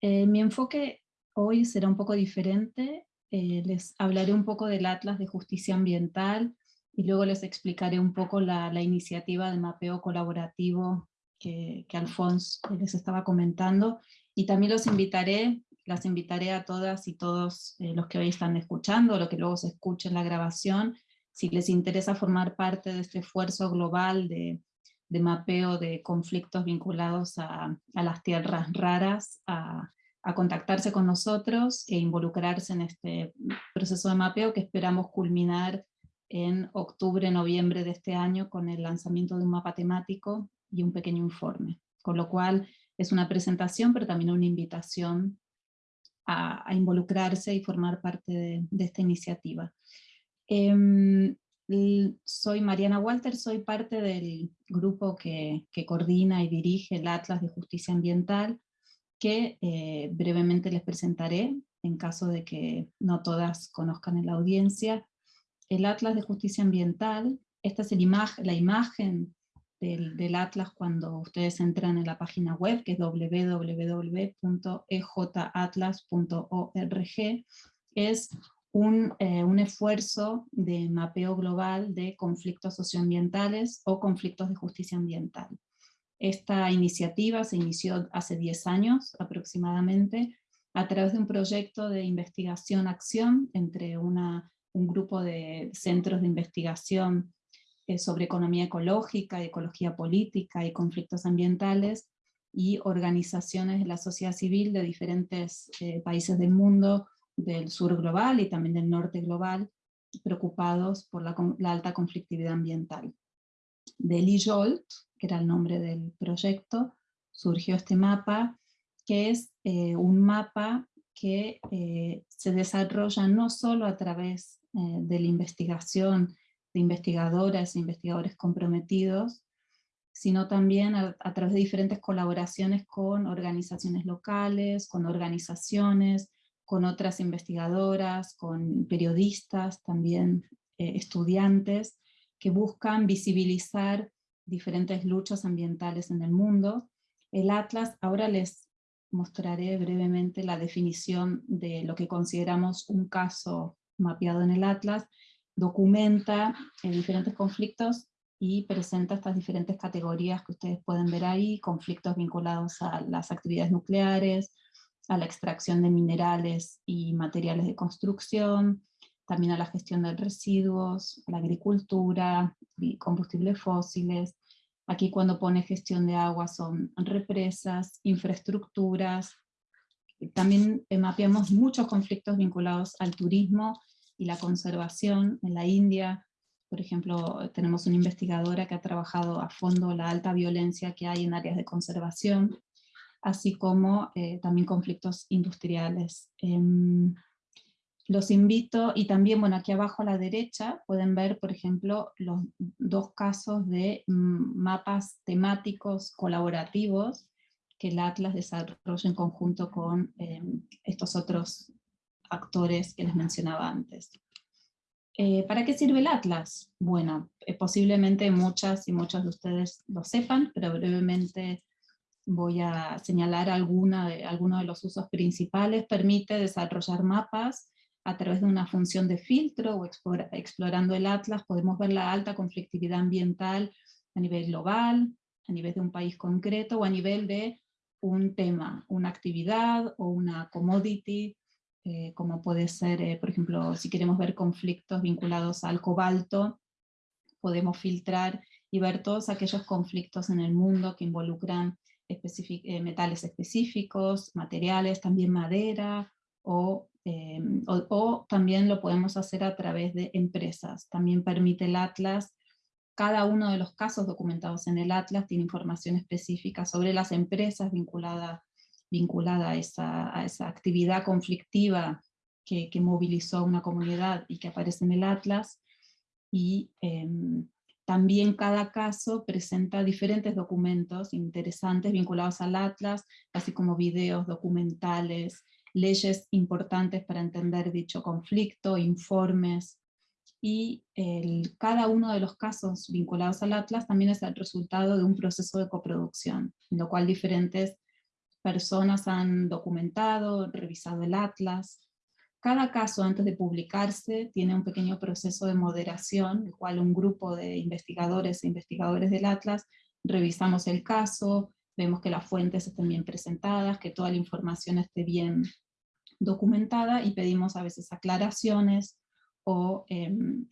Eh, mi enfoque hoy será un poco diferente, eh, les hablaré un poco del Atlas de Justicia Ambiental y luego les explicaré un poco la, iniciativa de mapeo colaborativo que, que Alfonso les estaba comentando. Y también los invitaré, las invitaré a todas y todos eh, los que hoy están escuchando, los que luego se escuchen la grabación, si les interesa formar parte de este esfuerzo global de, de mapeo de conflictos vinculados a, a las tierras raras, a, a, contactarse con nosotros e involucrarse en este proceso de mapeo que esperamos culminar en octubre, noviembre de este año con el lanzamiento de un mapa temático y un pequeño informe. Con lo cual es una presentación, pero también una invitación a, involucrarse y formar parte de, esta iniciativa. Eh, soy Mariana Walter, soy parte del grupo que, coordina y dirige el Atlas de Justicia Ambiental, que eh, brevemente les presentaré, en caso de que no todas conozcan en la audiencia. El Atlas de Justicia Ambiental, esta es la imagen del, del, Atlas cuando ustedes entran en la página web, que es www.ejatlas.org, es un, eh, un, esfuerzo de mapeo global de conflictos socioambientales o conflictos de justicia ambiental. Esta iniciativa se inició hace 10 años aproximadamente a través de un proyecto de investigación-acción entre un grupo de centros de investigación eh, sobre economía ecológica, ecología política y conflictos ambientales y organizaciones de la sociedad civil de diferentes eh, países del mundo, del sur global y también del norte global, preocupados por la alta conflictividad ambiental. De Lee Jolt, que era el nombre del proyecto, surgió este mapa, que es eh, un mapa que eh, se desarrolla no solo a través eh, de la investigación de investigadoras e investigadores comprometidos, sino también a, través de diferentes colaboraciones con organizaciones locales, con organizaciones, con otras investigadoras, con periodistas, también estudiantes, que buscan visibilizar diferentes luchas ambientales en el mundo. El Atlas, ahora les mostraré brevemente la definición de lo que consideramos un caso mapeado en el Atlas, documenta eh, diferentes conflictos y presenta estas diferentes categorías que ustedes pueden ver ahí, conflictos vinculados a las actividades nucleares, a la extracción de minerales y materiales de construcción, también a la gestión de residuos, a la agricultura, combustibles fósiles. Aquí cuando pone gestión de agua son represas, infraestructuras. También mapeamos muchos conflictos vinculados al turismo y la conservación en la India. Por ejemplo, tenemos una investigadora que ha trabajado a fondo la alta violencia que hay en áreas de conservación así como eh, también conflictos industriales. Eh, los invito, y también, bueno, aquí abajo a la derecha pueden ver, por ejemplo, los dos casos de mm, mapas temáticos colaborativos que el Atlas desarrolla en conjunto con eh, estos otros actores que les mencionaba antes. Eh, ¿Para qué sirve el Atlas? Bueno, eh, posiblemente muchas y muchos de ustedes lo sepan, pero brevemente voy a señalar algunos de los usos principales. Permite desarrollar mapas a través de una función de filtro o explorando el atlas podemos ver la alta conflictividad ambiental a nivel global, a nivel de un país concreto o a nivel de un tema, una actividad o una commodity, eh, como puede ser, eh, por ejemplo, si queremos ver conflictos vinculados al cobalto, podemos filtrar y ver todos aquellos conflictos en el mundo que involucran eh, metales específicos, materiales, también madera, em, o, también lo podemos hacer a través de empresas. También permite el Atlas, cada uno de los casos documentados en el Atlas tiene información específica sobre las empresas vinculadas vinculada a esa, actividad conflictiva que, que movilizó a una comunidad y que aparece en el Atlas, y em, también cada caso presenta diferentes documentos interesantes vinculados al Atlas, así como videos, documentales, leyes importantes para entender dicho conflicto, informes, y cada uno de los casos vinculados al Atlas también es el resultado de un proceso de coproducción, en lo cual diferentes personas han documentado, revisado el Atlas. Cada caso antes de publicarse tiene un pequeño proceso de moderación, el cual un grupo de investigadores e investigadores del Atlas revisamos el caso, vemos que las fuentes estén bien presentadas, que toda la información esté bien documentada y pedimos a veces aclaraciones o, em,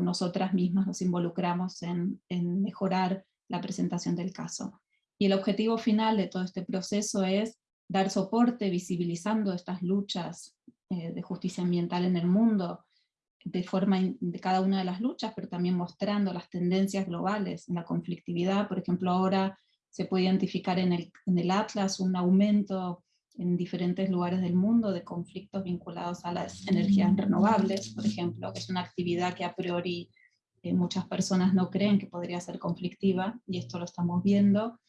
nosotras mismas nos involucramos en, en mejorar la presentación del caso. Y el objetivo final de todo este proceso es dar soporte visibilizando estas luchas eh, de justicia ambiental en el mundo, de forma de cada una de las luchas, pero también mostrando las tendencias globales en la conflictividad. Por ejemplo, ahora se puede identificar en el, Atlas un aumento en diferentes lugares del mundo de conflictos vinculados a las energías renovables, por ejemplo, que es una actividad que a priori eh, muchas personas no creen que podría ser conflictiva, y esto lo estamos viendo,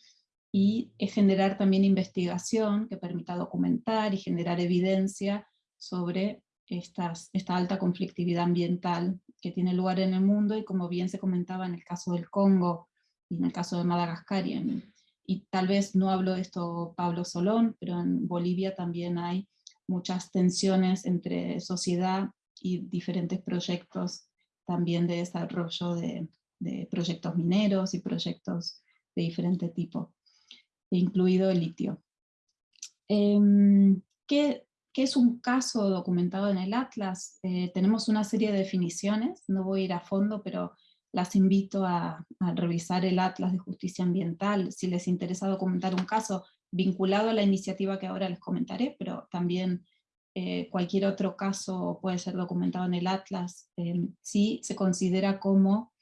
y es generar también investigación que permita documentar y generar evidencia sobre esta alta conflictividad ambiental que tiene lugar en el mundo, y como bien se comentaba en el caso del Congo, y en el caso de Madagascar y en y tal vez no hablo de esto Pablo Solón, pero en Bolivia también hay muchas tensiones entre sociedad y diferentes proyectos también de desarrollo de, proyectos mineros y proyectos de diferente tipo, incluido el litio. Em, ¿qué, es un caso documentado en el Atlas? Eh, tenemos una serie de definiciones, no voy a ir a fondo, pero las invito a, revisar el Atlas de Justicia Ambiental, si les interesa documentar un caso vinculado a la iniciativa que ahora les comentaré, pero también eh, cualquier otro caso puede ser documentado en el Atlas, eh, si se considera como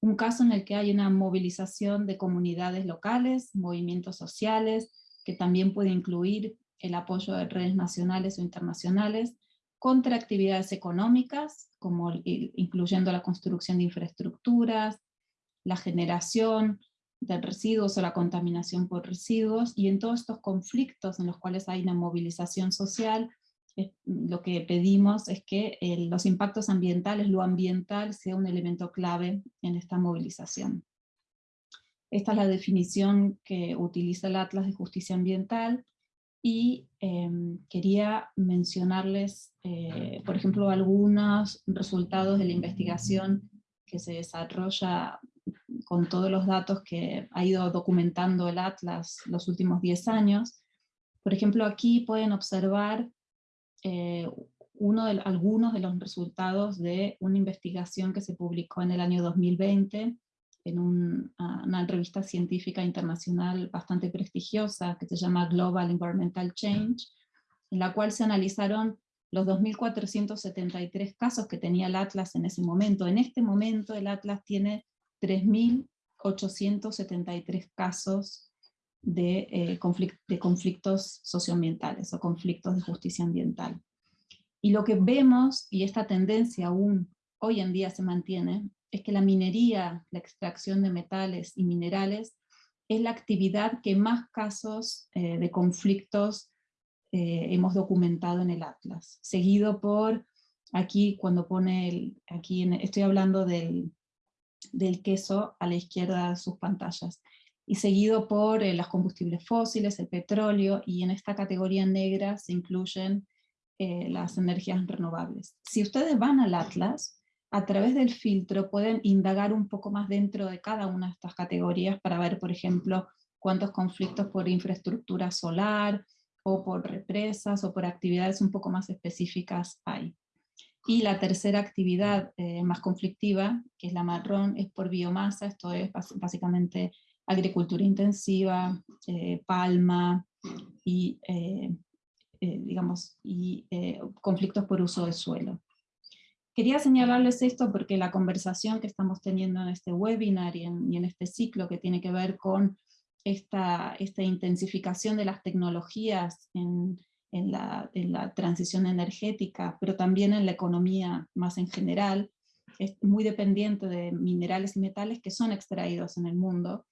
un caso en el que hay una movilización de comunidades locales, movimientos sociales, que también puede incluir el apoyo de redes nacionales o internacionales, contra actividades económicas, como incluyendo la construcción de infraestructuras, la generación de residuos o la contaminación por residuos, y en todos estos conflictos en los cuales hay una movilización social, lo que pedimos es que los impactos ambientales, lo ambiental, sea un elemento clave en esta movilización. Esta es la definición que utiliza el Atlas de Justicia Ambiental, y em, quería mencionarles, eh, por ejemplo, algunos resultados de la investigación que se desarrolla con todos los datos que ha ido documentando el Atlas los últimos 10 años. Por ejemplo, aquí pueden observar eh, uno de, algunos de los resultados de una investigación que se publicó en el año 2020 en una revista científica internacional bastante prestigiosa que se llama Global Environmental Change, en la cual se analizaron los 2.473 casos que tenía el Atlas en ese momento. En este momento el Atlas tiene 3.873 casos de, eh, de conflictos socioambientales o conflictos de justicia ambiental. Y lo que vemos, y esta tendencia aún hoy en día se mantiene, es que la minería, la extracción de metales y minerales, es la actividad que más casos eh, de conflictos eh, hemos documentado en el Atlas, seguido por, aquí cuando pone, el, aquí estoy hablando del, del, queso a la izquierda de sus pantallas, y seguido por eh, los combustibles fósiles, el petróleo, y en esta categoría negra se incluyen las energías renovables. Si ustedes van al Atlas, a través del filtro pueden indagar un poco más dentro de cada una de estas categorías para ver, por ejemplo, cuántos conflictos por infraestructura solar, o por represas, o por actividades un poco más específicas hay. Y la tercera actividad eh, más conflictiva, que es la marrón, es por biomasa, esto es básicamente agricultura intensiva, eh, palma, y, eh, digamos, y conflictos por uso de suelo. Quería señalarles esto porque la conversación que estamos teniendo en este webinar y en, este ciclo que tiene que ver con esta, intensificación de las tecnologías en, la, transición energética, pero también en la economía más en general, es muy dependiente de minerales y metales que son extraídos en el mundo,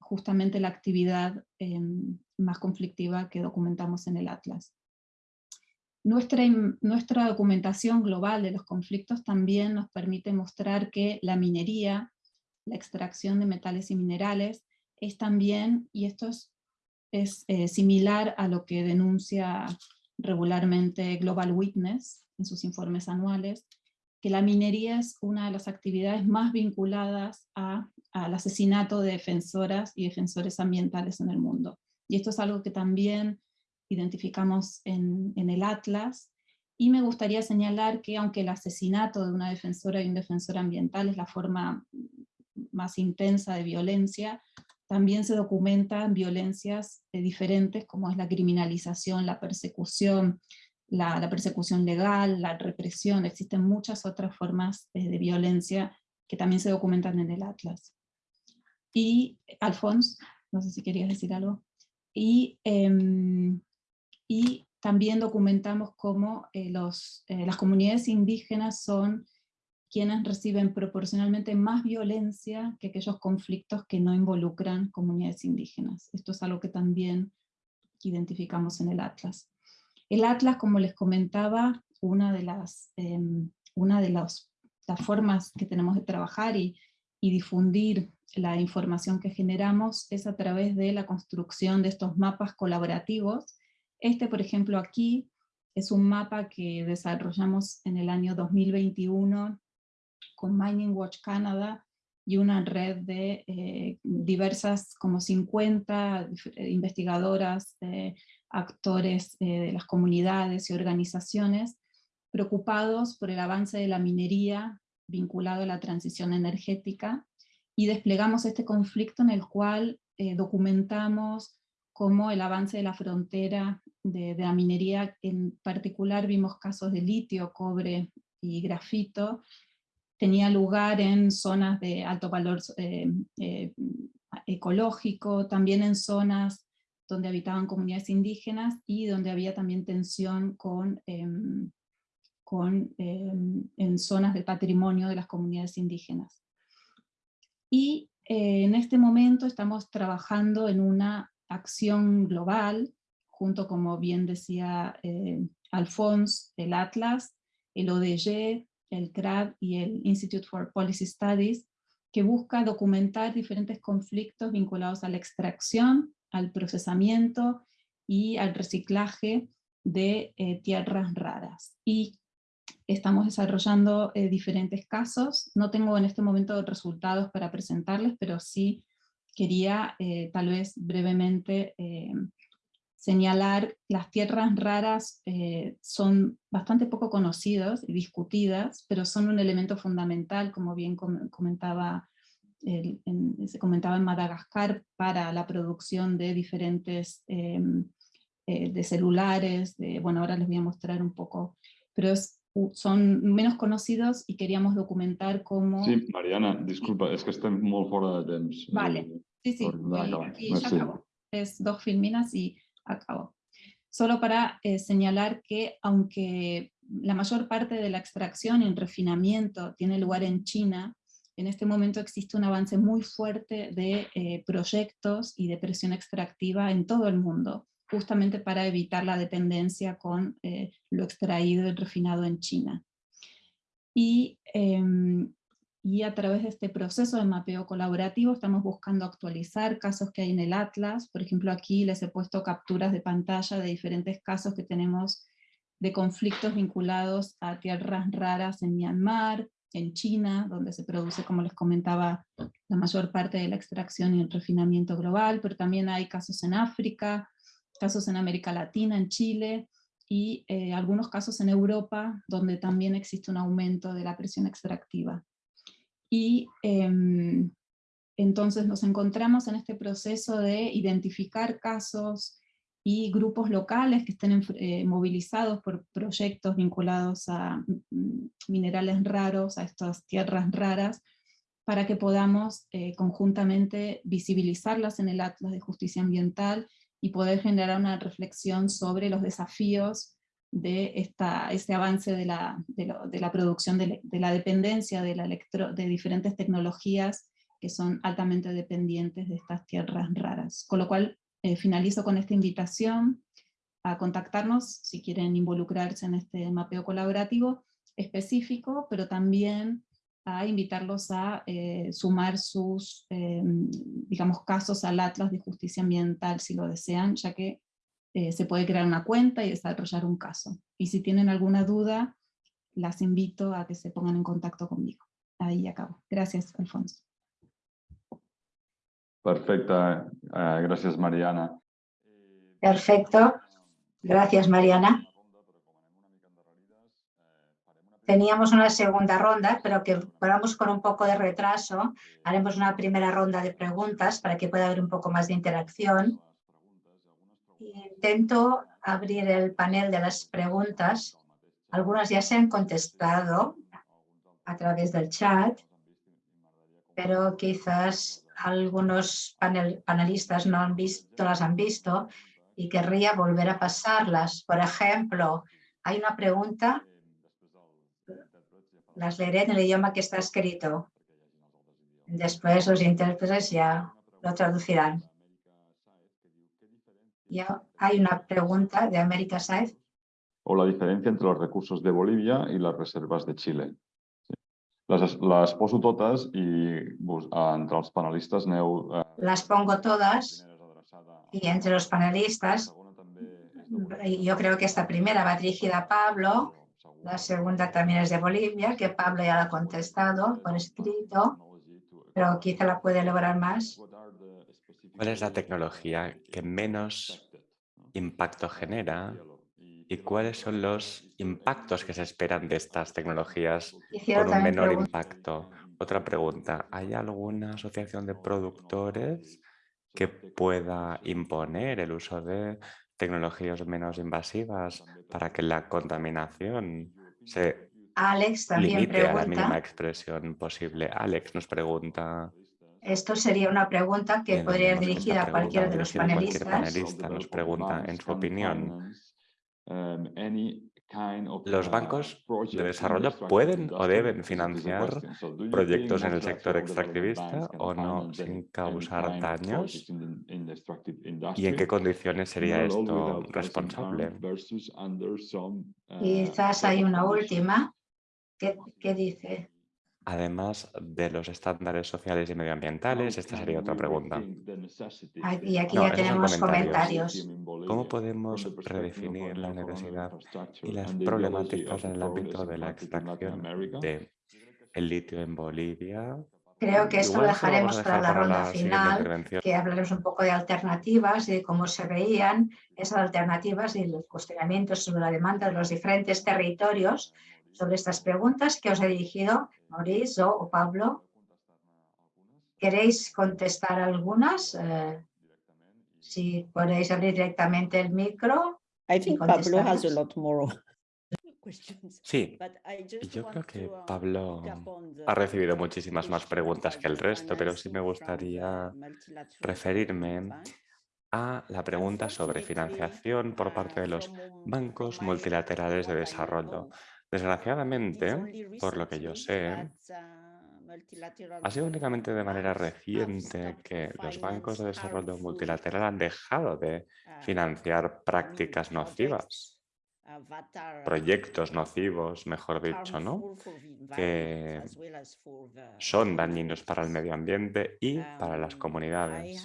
justamente la actividad em, más conflictiva que documentamos en el Atlas. Nuestra, nuestra documentación global de los conflictos también nos permite mostrar que la minería, la extracción de metales y minerales, es también, y esto es, es eh, similar a lo que denuncia regularmente Global Witness en sus informes anuales, que la minería es una de las actividades más vinculadas al asesinato de defensoras y defensores ambientales en el mundo. Y esto es algo que también identificamos en, en el Atlas, y me gustaría señalar que aunque el asesinato de una defensora y un defensor ambiental es la forma más intensa de violencia, también se documentan violencias eh, diferentes como es la criminalización, la persecución, la, persecución legal, la represión, existen muchas otras formas eh, de violencia que también se documentan en el Atlas. Y, Alfonso, no sé si querías decir algo. Y, em, y también documentamos cómo eh, los, las comunidades indígenas son quienes reciben proporcionalmente más violencia que aquellos conflictos que no involucran comunidades indígenas. Esto es algo que también identificamos en el Atlas. El Atlas, como les comentaba, una de las, em, una de las, formas que tenemos de trabajar y, y difundir la información que generamos es a través de la construcción de estos mapas colaborativos. Este, por ejemplo, aquí es un mapa que desarrollamos en el año 2021 con Mining Watch Canada y una red de eh, diversas, como 50 investigadoras, actores eh, de las comunidades y organizaciones, preocupados por el avance de la minería vinculado a la transición energética, y desplegamos este conflicto en el cual eh, documentamos cómo el avance de la frontera de, de, la minería, en particular vimos casos de litio, cobre y grafito, tenía lugar en zonas de alto valor eh, eh, ecológico, también en zonas donde habitaban comunidades indígenas y donde había también tensión con, em, con em, en zonas del patrimonio de las comunidades indígenas. Y eh, en este momento estamos trabajando en una acción global, junto como bien decía Alphonse, el Atlas, el ODG, el CRAD y el Institute for Policy Studies, que busca documentar diferentes conflictos vinculados a la extracción, al procesamiento y al reciclaje de eh, tierras raras. Y estamos desarrollando eh, diferentes casos. No tengo en este momento resultados para presentarles, pero sí quería eh, tal vez brevemente señalar las tierras raras eh, son bastante poco conocidas y discutidas, pero son un elemento fundamental, como bien comentaba, se comentaba en Madagascar, para la producción de diferentes, em, eh, de celulares, de, bueno, ahora les voy a mostrar un poco, pero son menos conocidos y queríamos documentar cómo... Sí, Mariana, disculpa, es que estoy muy fuera de temps. Vale, sí, sí, aquí ya acabo. Es dos filminas y acabo. Solo para eh, señalar que aunque la mayor parte de la extracción y refinamiento tiene lugar en China, en este momento existe un avance muy fuerte de eh, proyectos y de presión extractiva en todo el mundo, justamente para evitar la dependencia con eh, lo extraído y refinado en China. Y em, y a través de este proceso de mapeo colaborativo estamos buscando actualizar casos que hay en el Atlas, por ejemplo aquí les he puesto capturas de pantalla de diferentes casos que tenemos de conflictos vinculados a tierras raras en Myanmar, en China, donde se produce, como les comentaba, la mayor parte de la extracción y el refinamiento global, pero también hay casos en África, casos en América Latina, en Chile, y eh, algunos casos en Europa, donde también existe un aumento de la presión extractiva. Y em, entonces nos encontramos en este proceso de identificar casos y grupos locales que estén eh, movilizados por proyectos vinculados a mm, minerales raros, a estas tierras raras, para que podamos eh, conjuntamente visibilizarlas en el Atlas de Justicia Ambiental y poder generar una reflexión sobre los desafíos de esta, este avance de la, de, la producción de, la dependencia de, la electro, de diferentes tecnologías que son altamente dependientes de estas tierras raras. Con lo cual, eh, finalizo con esta invitación a contactarnos si quieren involucrarse en este mapeo colaborativo específico, pero también a invitarlos a eh, sumar sus, eh, digamos, casos al Atlas de Justicia Ambiental si lo desean, ya que eh, se puede crear una cuenta y desarrollar un caso. Y si tienen alguna duda, las invito a que se pongan en contacto conmigo. Ahí acabo. Gracias, Alfonso. Perfecta, gracias Mariana. Perfecto, gracias Mariana. Teníamos una segunda ronda, pero que vamos con un poco de retraso. Haremos una primera ronda de preguntas para que pueda haber un poco más de interacción. Intento abrir el panel de las preguntas. Algunas ya se han contestado a través del chat, pero quizás algunos panelistas no han visto, las han visto y querría volver a pasarlas. Por ejemplo, hay una pregunta las leeré en el idioma que está escrito. Después los intérpretes ya lo traducirán. Ya hay una pregunta de América Saez. O la diferencia entre los recursos de Bolivia y las reservas de Chile. Las, las poso todas y entre los panelistas eh, las pongo todas y entre los panelistas yo creo que esta primera va dirigida a Pablo la segunda también es de Bolivia, que Pablo ya ha contestado por escrito, pero quizá la puede lograr más. ¿Cuál es la tecnología que menos impacto genera y cuáles son los impactos que se esperan de estas tecnologías con un menor impacto? Otra pregunta, ¿hay alguna asociación de productores que pueda imponer el uso de tecnologías menos invasivas para que la contaminación se Alex también limite a la mínima expresión posible. Alex nos pregunta... Esto sería una pregunta que podría ir dirigida a cualquiera de los panelistas. Cualquier panelista nos pregunta, en su opinión, los bancos de desarrollo pueden o deben financiar proyectos en el sector extractivista o no sin causar daños y en qué condiciones sería esto responsable. Quizás hay una última. que dice Además de los estándares sociales y medioambientales, esta sería otra pregunta. Y aquí ya tenemos comentarios. ¿Cómo podemos redefinir la necesidad y las problemáticas en el ámbito de la extracción de el litio en Bolivia? Creo que esto lo dejaremos para la ronda final, que hablaremos un poco de alternativas y de cómo se veían esas alternativas y los cuestionamientos sobre la demanda de los diferentes territorios sobre estas preguntas que os he dirigido, Mauricio o Pablo. ¿Queréis contestar algunas? Eh, si podéis abrir directamente el micro. Pablo has a lot more Sí, yo creo que um, Pablo ha recibido muchísimas más preguntas que el resto, pero sí me gustaría referirme a la pregunta sobre financiación por parte de los bancos multilaterales de desarrollo. Desgraciadamente, por lo que yo sé, ha sido únicamente de manera reciente que los bancos de desarrollo multilateral han dejado de financiar prácticas nocivas, proyectos nocivos, mejor dicho, ¿no? que son dañinos para el medio ambiente y para las comunidades.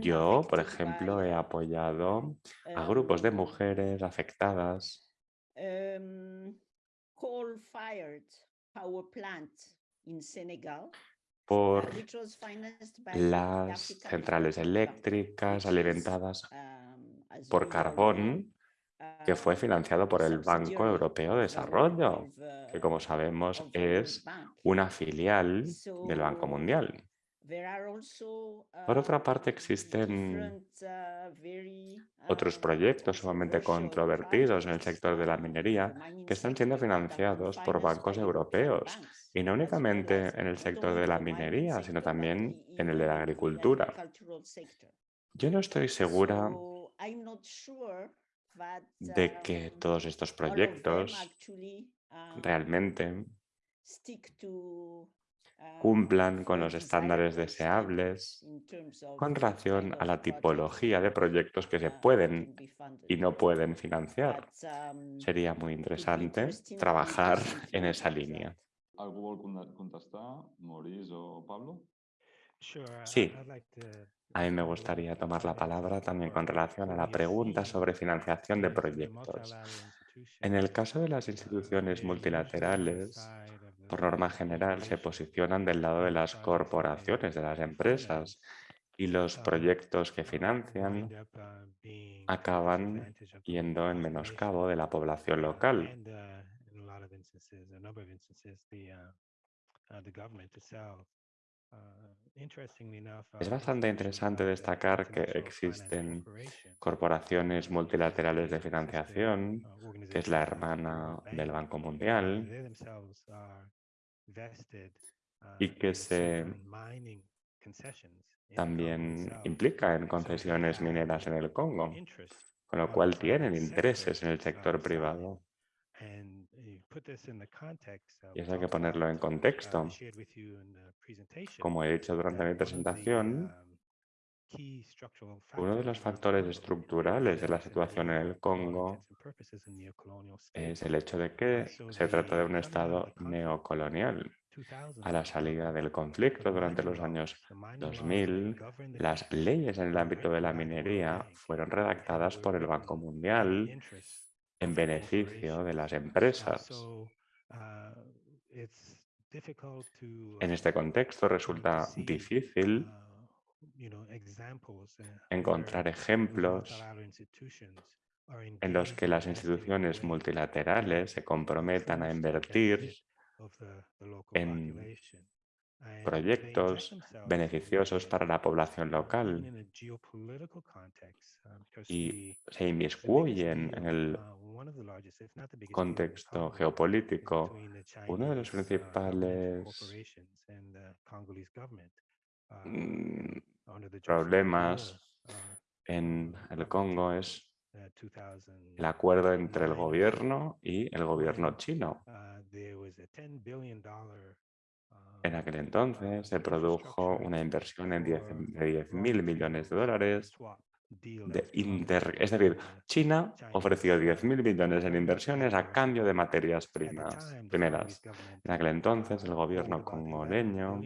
Yo, por ejemplo, he apoyado a grupos de mujeres afectadas em, por las centrales eléctricas alimentadas um, por carbón que fue financiado por el Banco Europeo de Desarrollo, que como sabemos es una filial del Banco Mundial. Por otra uh, parte, existen uh, otros proyectos sumamente controvertidos en el sector de la minería que están siendo financiados por bancos europeos y no únicamente en el sector de la minería, sino también en el de la agricultura. Yo no estoy segura de que todos estos proyectos realmente cumplan con los estándares deseables con relación a la tipología de proyectos que se pueden y no pueden financiar. Sería muy interesante trabajar en esa línea. ¿Algo contestar, Maurice o Pablo? Sí, a mí me gustaría tomar la palabra también con relación a la pregunta sobre financiación de proyectos. En el caso de las instituciones multilaterales, por norma general, se posicionan del lado de las corporaciones, de las empresas, y los proyectos que financian acaban yendo en menoscabo de la población local. Es bastante interesante destacar que existen corporaciones multilaterales de financiación, que es la hermana del Banco Mundial, y que se también implica en concesiones mineras en el Congo, con lo cual tienen intereses en el sector privado. Y eso hay que ponerlo en contexto. Como he dicho durante mi presentación, uno de los factores estructurales de la situación en el Congo es el hecho de que se trata de un Estado neocolonial. A la salida del conflicto durante los años 2000, las leyes en el ámbito de la minería fueron redactadas por el Banco Mundial en beneficio de las empresas. En este contexto resulta difícil encontrar ejemplos en los que las instituciones multilaterales se comprometan a invertir en proyectos beneficiosos para la población local y se inmiscuyen en el contexto geopolítico. Uno de los principales mm, problemas en el Congo es el acuerdo entre el gobierno y el gobierno chino. En aquel entonces se produjo una inversión de 10 mil millones de dólares. De es decir, China ofreció 10 mil millones en inversiones a cambio de materias primas, primeras. En aquel entonces el gobierno congoleño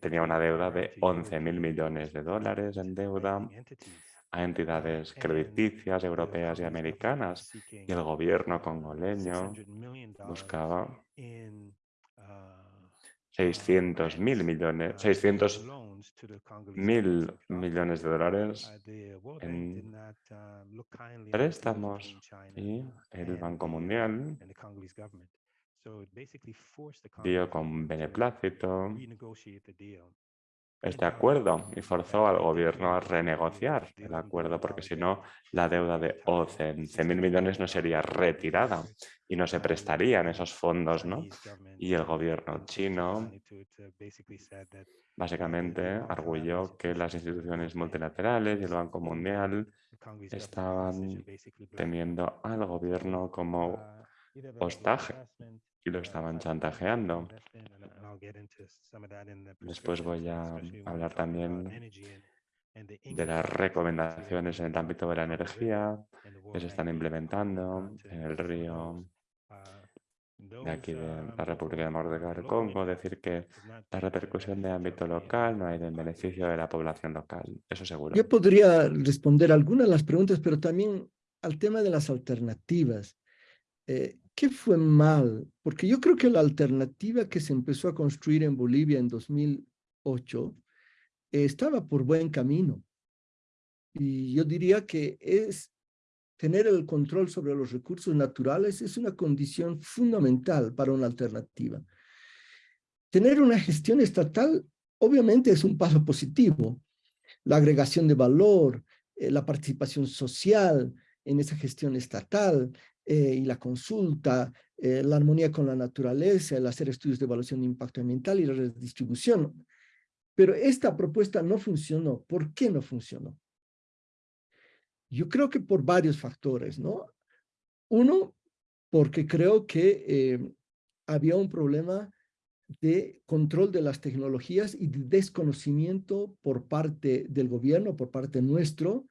tenía una deuda de 11 mil millones de dólares en deuda a entidades crediticias europeas y americanas y el gobierno congoleño buscaba 600 mil millones, 600 mil millones de dólares en préstamos y el Banco Mundial dio con beneplácito este acuerdo y forzó al gobierno a renegociar el acuerdo porque si no la deuda de 11 mil millones no sería retirada y no se prestarían esos fondos. ¿no? Y el gobierno chino básicamente arguyó que las instituciones multilaterales y el Banco Mundial estaban teniendo al gobierno como hostaje y lo estaban chantajeando. Después voy a hablar también de las recomendaciones en el ámbito de la energía que se están implementando en el río de aquí de la República Democrática del Congo, decir que la repercusión de ámbito local no hay en beneficio de la población local, eso seguro. Yo podría responder algunas de las preguntas, pero también al tema de las alternativas. Eh, ¿Qué fue mal? Porque yo creo que la alternativa que se empezó a construir en Bolivia en 2008 estaba por buen camino. Y yo diría que es tener el control sobre los recursos naturales es una condición fundamental para una alternativa. Tener una gestión estatal obviamente es un paso positivo. La agregación de valor, eh, la participación social en esa gestión estatal, eh, y la consulta, eh, la armonía con la naturaleza, el hacer estudios de evaluación de impacto ambiental y la redistribución. Pero esta propuesta no funcionó. ¿Por qué no funcionó? Yo creo que por varios factores, ¿no? Uno, porque creo que eh, había un problema de control de las tecnologías y de desconocimiento por parte del gobierno, por parte nuestro,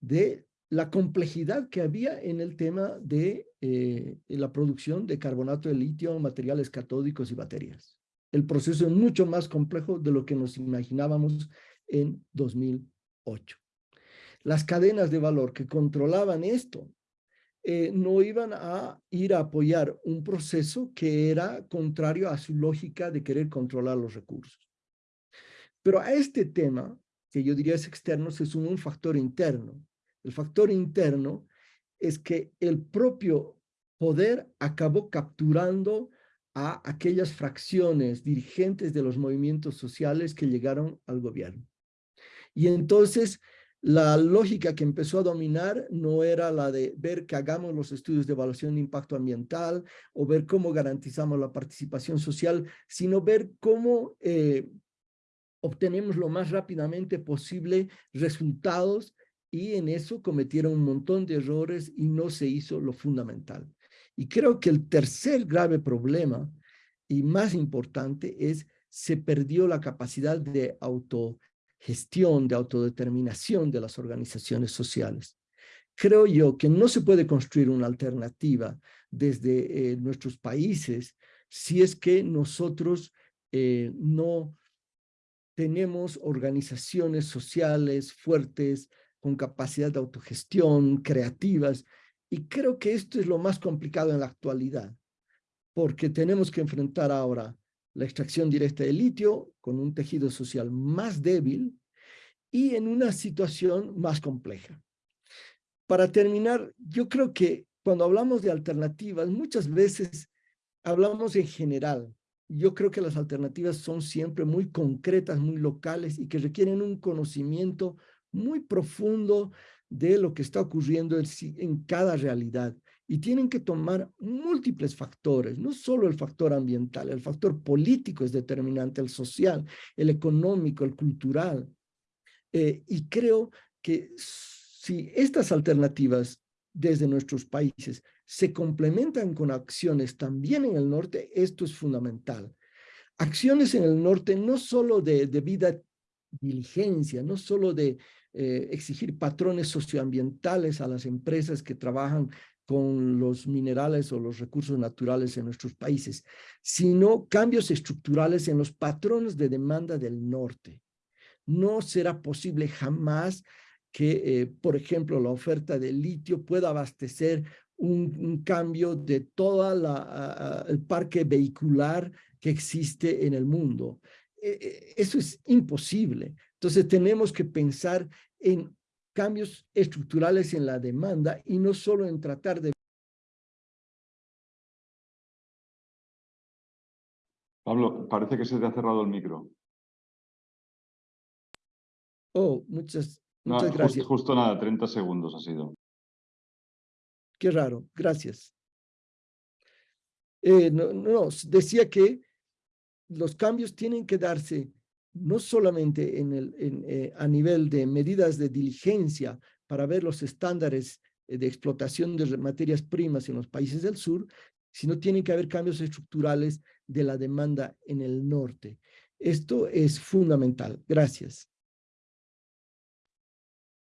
de la complejidad que había en el tema de eh, la producción de carbonato de litio, materiales catódicos y baterías. El proceso es mucho más complejo de lo que nos imaginábamos en 2008. Las cadenas de valor que controlaban esto eh, no iban a ir a apoyar un proceso que era contrario a su lógica de querer controlar los recursos. Pero a este tema, que yo diría es externo, se suma un factor interno. El factor interno es que el propio poder acabó capturando a aquellas fracciones dirigentes de los movimientos sociales que llegaron al gobierno. Y entonces la lógica que empezó a dominar no era la de ver que hagamos los estudios de evaluación de impacto ambiental o ver cómo garantizamos la participación social, sino ver cómo eh, obtenemos lo más rápidamente posible resultados y en eso cometieron un montón de errores y no se hizo lo fundamental. Y creo que el tercer grave problema y más importante es se perdió la capacidad de auto gestión, de autodeterminación de las organizaciones sociales. Creo yo que no se puede construir una alternativa desde eh, nuestros países si es que nosotros eh, no tenemos organizaciones sociales fuertes, con capacidad de autogestión, creativas, y creo que esto es lo más complicado en la actualidad, porque tenemos que enfrentar ahora la extracción directa de litio con un tejido social más débil y en una situación más compleja. Para terminar, yo creo que cuando hablamos de alternativas, muchas veces hablamos en general. Yo creo que las alternativas son siempre muy concretas, muy locales y que requieren un conocimiento muy profundo de lo que está ocurriendo en cada realidad y tienen que tomar múltiples factores, no solo el factor ambiental, el factor político es determinante, el social, el económico, el cultural. Eh, y creo que si estas alternativas desde nuestros países se complementan con acciones también en el norte, esto es fundamental. Acciones en el norte no solo de debida diligencia, no solo de eh, exigir patrones socioambientales a las empresas que trabajan con los minerales o los recursos naturales en nuestros países, sino cambios estructurales en los patrones de demanda del norte. No será posible jamás que, eh, por ejemplo, la oferta de litio pueda abastecer un, cambio de todo el parque vehicular que existe en el mundo. E, e, eso es imposible. Entonces tenemos que pensar en cambios estructurales en la demanda y no solo en tratar de... Pablo, parece que se te ha cerrado el micro. Oh, muchas, muchas gracias. Justo, nada, 30 segundos ha sido. Qué raro, gracias. Eh, no, no, decía que los cambios tienen que darse no solamente en el, eh, a nivel de medidas de diligencia para ver los estándares eh, de explotación de materias primas en los países del sur, sino tienen que haber cambios estructurales de la demanda en el norte. Esto es fundamental. Gracias.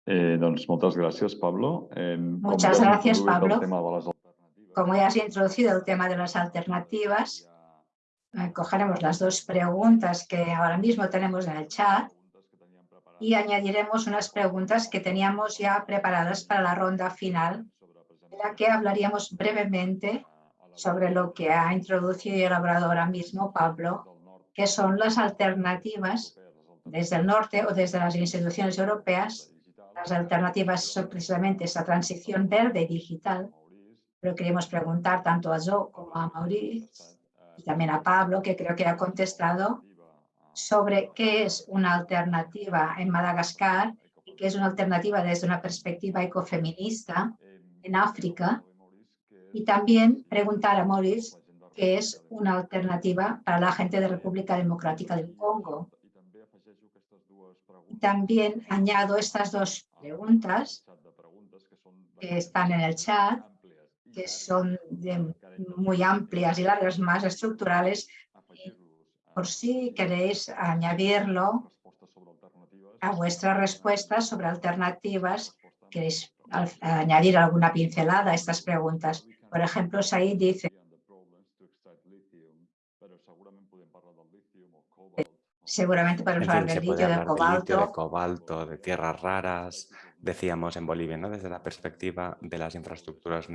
Eh, muchas gracias, Pablo. muchas gracias, Pablo. Como ya has introducido el tema de las alternativas, cogeremos las dos preguntas que ahora mismo tenemos en el chat y añadiremos unas preguntas que teníamos ya preparadas para la ronda final, en la que hablaríamos brevemente sobre lo que ha introducido y elaborado ahora mismo Pablo, que son las alternativas desde el norte o desde las instituciones europeas. Las alternativas son precisamente esa transición verde y digital, pero queremos preguntar tanto a Joe como a Maurice y también a Pablo, que creo que ha contestado sobre qué es una alternativa en Madagascar y qué es una alternativa desde una perspectiva ecofeminista en África. Y también preguntar a Maurice qué es una alternativa para la gente de República Democrática del Congo. Y también añado estas dos preguntas que están en el chat, que son muy amplias y largas, más estructurales, por si queréis añadirlo a vuestras respuestas sobre alternativas, queréis añadir alguna pincelada a estas preguntas. Por ejemplo, Said dice seguramente para hablar del litio, de cobalto. de cobalto, de tierras raras, decíamos en Bolivia, ¿no? desde la perspectiva de las infraestructuras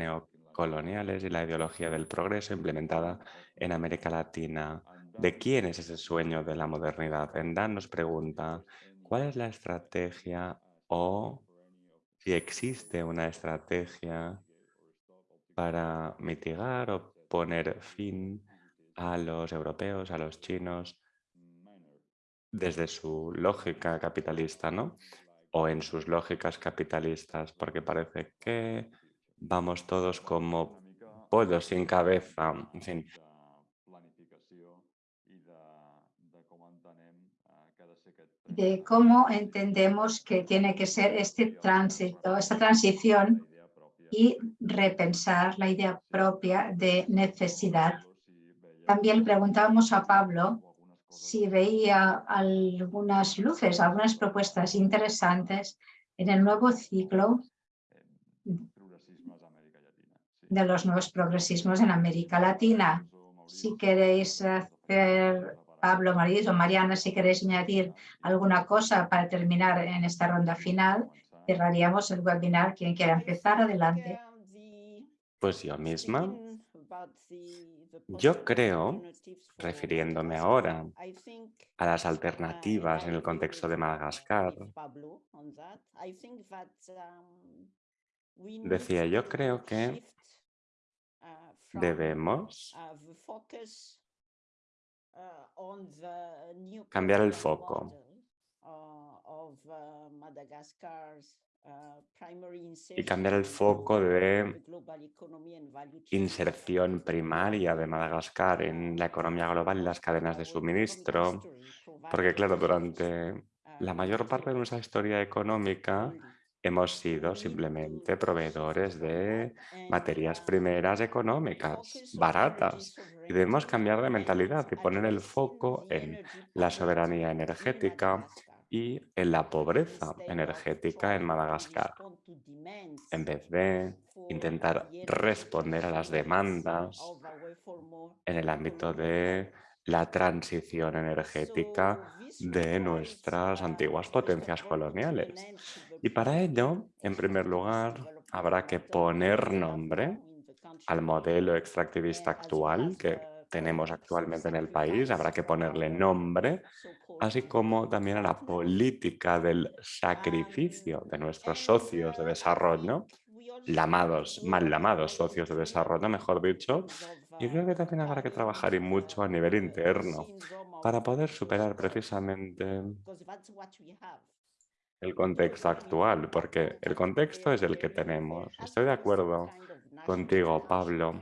neocoloniales y la ideología del progreso implementada en América Latina. ¿De quién es ese sueño de la modernidad? Dan nos pregunta, ¿cuál es la estrategia o si existe una estrategia para mitigar o poner fin a los europeos, a los chinos, desde su lógica capitalista, ¿no? O en sus lógicas capitalistas, porque parece que vamos todos como pollos sin cabeza, en fin. De cómo entendemos que tiene que ser este tránsito, esta transición y repensar la idea propia de necesidad. También preguntábamos a Pablo si veía algunas luces, algunas propuestas interesantes en el nuevo ciclo de los nuevos progresismos en América Latina. Si queréis hacer, Pablo, María o Mariana, si queréis añadir alguna cosa para terminar en esta ronda final, cerraríamos el webinar. Quien quiera empezar, adelante. Pues yo misma. Yo creo, refiriéndome ahora a las alternativas en el contexto de Madagascar, decía, yo creo que debemos cambiar el foco. y cambiar el foco de inserción primaria de Madagascar en la economía global y las cadenas de suministro, porque claro, durante la mayor parte de nuestra historia económica hemos sido simplemente proveedores de materias primeras económicas, baratas, y debemos cambiar de mentalidad y poner el foco en la soberanía energética, y en la pobreza energética en Madagascar, en vez de intentar responder a las demandas en el ámbito de la transición energética de nuestras antiguas potencias coloniales. Y para ello, en primer lugar, habrá que poner nombre al modelo extractivista actual que tenemos actualmente en el país, habrá que ponerle nombre así como también a la política del sacrificio de nuestros socios de desarrollo, llamados, mal llamados socios de desarrollo, mejor dicho, y creo que también habrá que trabajar y mucho a nivel interno para poder superar precisamente el contexto actual, porque el contexto es el que tenemos. Estoy de acuerdo contigo, Pablo.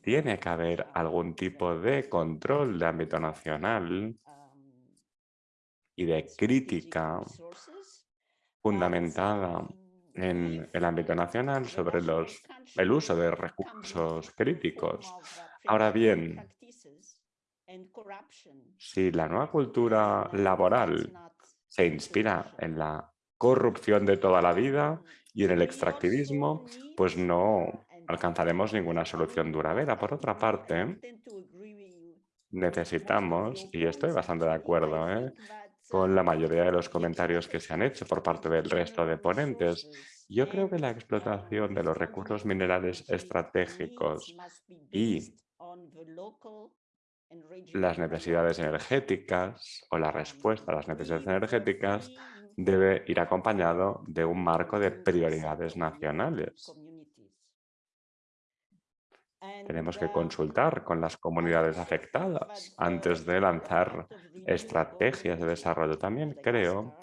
Tiene que haber algún tipo de control de ámbito nacional y de crítica fundamentada en el ámbito nacional sobre los, el uso de recursos críticos. Ahora bien, si la nueva cultura laboral se inspira en la corrupción de toda la vida y en el extractivismo, pues no alcanzaremos ninguna solución duradera. Por otra parte, necesitamos, y estoy bastante de acuerdo, ¿eh? con la mayoría de los comentarios que se han hecho por parte del resto de ponentes. Yo creo que la explotación de los recursos minerales estratégicos y las necesidades energéticas o la respuesta a las necesidades energéticas debe ir acompañado de un marco de prioridades nacionales. Tenemos que consultar con las comunidades afectadas antes de lanzar estrategias de desarrollo. También creo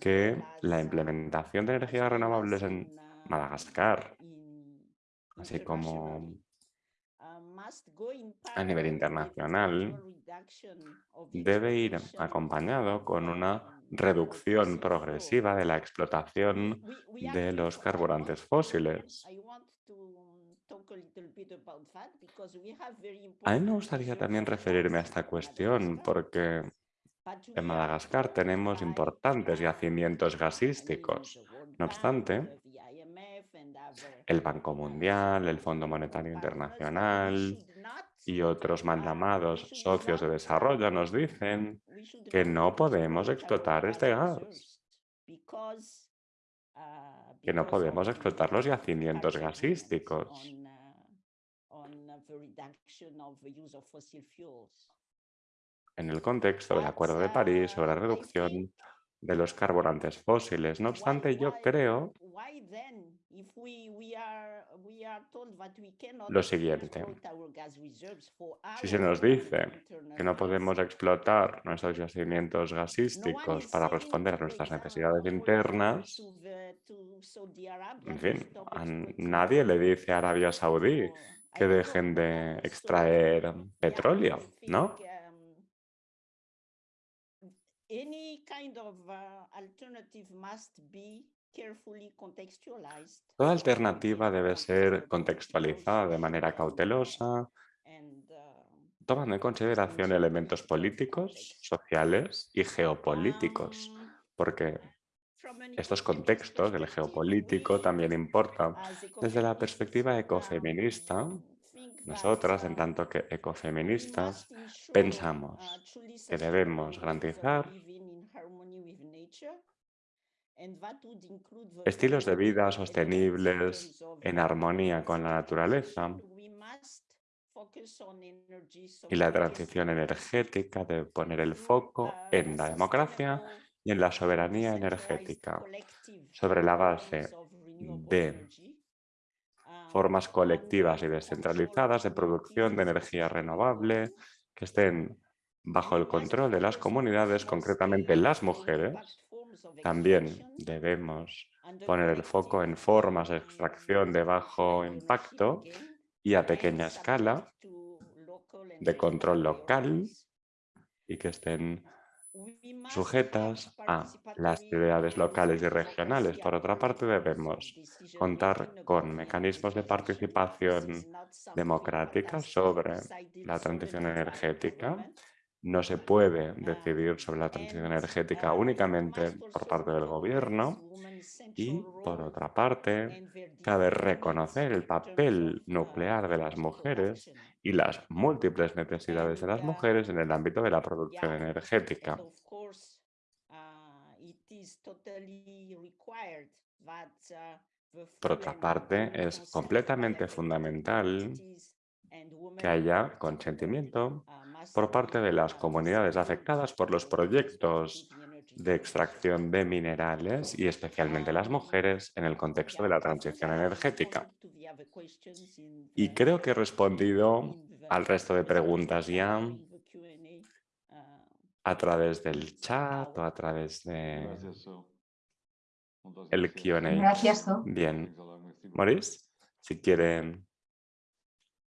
que la implementación de energías renovables en Madagascar, así como a nivel internacional, debe ir acompañado con una reducción progresiva de la explotación de los carburantes fósiles. A mí me gustaría también referirme a esta cuestión porque en Madagascar tenemos importantes yacimientos gasísticos. No obstante, el Banco Mundial, el Fondo Monetario Internacional y otros mandamados socios de desarrollo nos dicen que no podemos explotar este gas, que no podemos explotar los yacimientos gasísticos. En el contexto del Acuerdo de París sobre la reducción de los carburantes fósiles. No obstante, yo creo lo siguiente. Si se nos dice que no podemos explotar nuestros yacimientos gasísticos para responder a nuestras necesidades internas, en fin, a nadie le dice a Arabia Saudí que dejen de extraer petróleo, ¿no? Toda alternativa debe ser contextualizada de manera cautelosa, tomando en consideración elementos políticos, sociales y geopolíticos, porque estos contextos del geopolítico también importan desde la perspectiva ecofeminista. Nosotras, en tanto que ecofeministas, pensamos que debemos garantizar estilos de vida sostenibles en armonía con la naturaleza y la transición energética debe poner el foco en la democracia y en la soberanía energética sobre la base de formas colectivas y descentralizadas de producción de energía renovable que estén bajo el control de las comunidades, concretamente las mujeres. También debemos poner el foco en formas de extracción de bajo impacto y a pequeña escala, de control local y que estén sujetas a las ciudades locales y regionales. Por otra parte, debemos contar con mecanismos de participación democrática sobre la transición energética. No se puede decidir sobre la transición energética únicamente por parte del gobierno y, por otra parte, cabe reconocer el papel nuclear de las mujeres y las múltiples necesidades de las mujeres en el ámbito de la producción energética. Por otra parte, es completamente fundamental que haya consentimiento por parte de las comunidades afectadas por los proyectos de extracción de minerales y especialmente las mujeres en el contexto de la transición energética. Y creo que he respondido al resto de preguntas ya a través del chat o a través de el Q&A. Gracias. Bien. Maurice, si quieren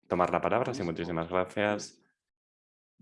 tomar la palabra, sí, muchísimas gracias.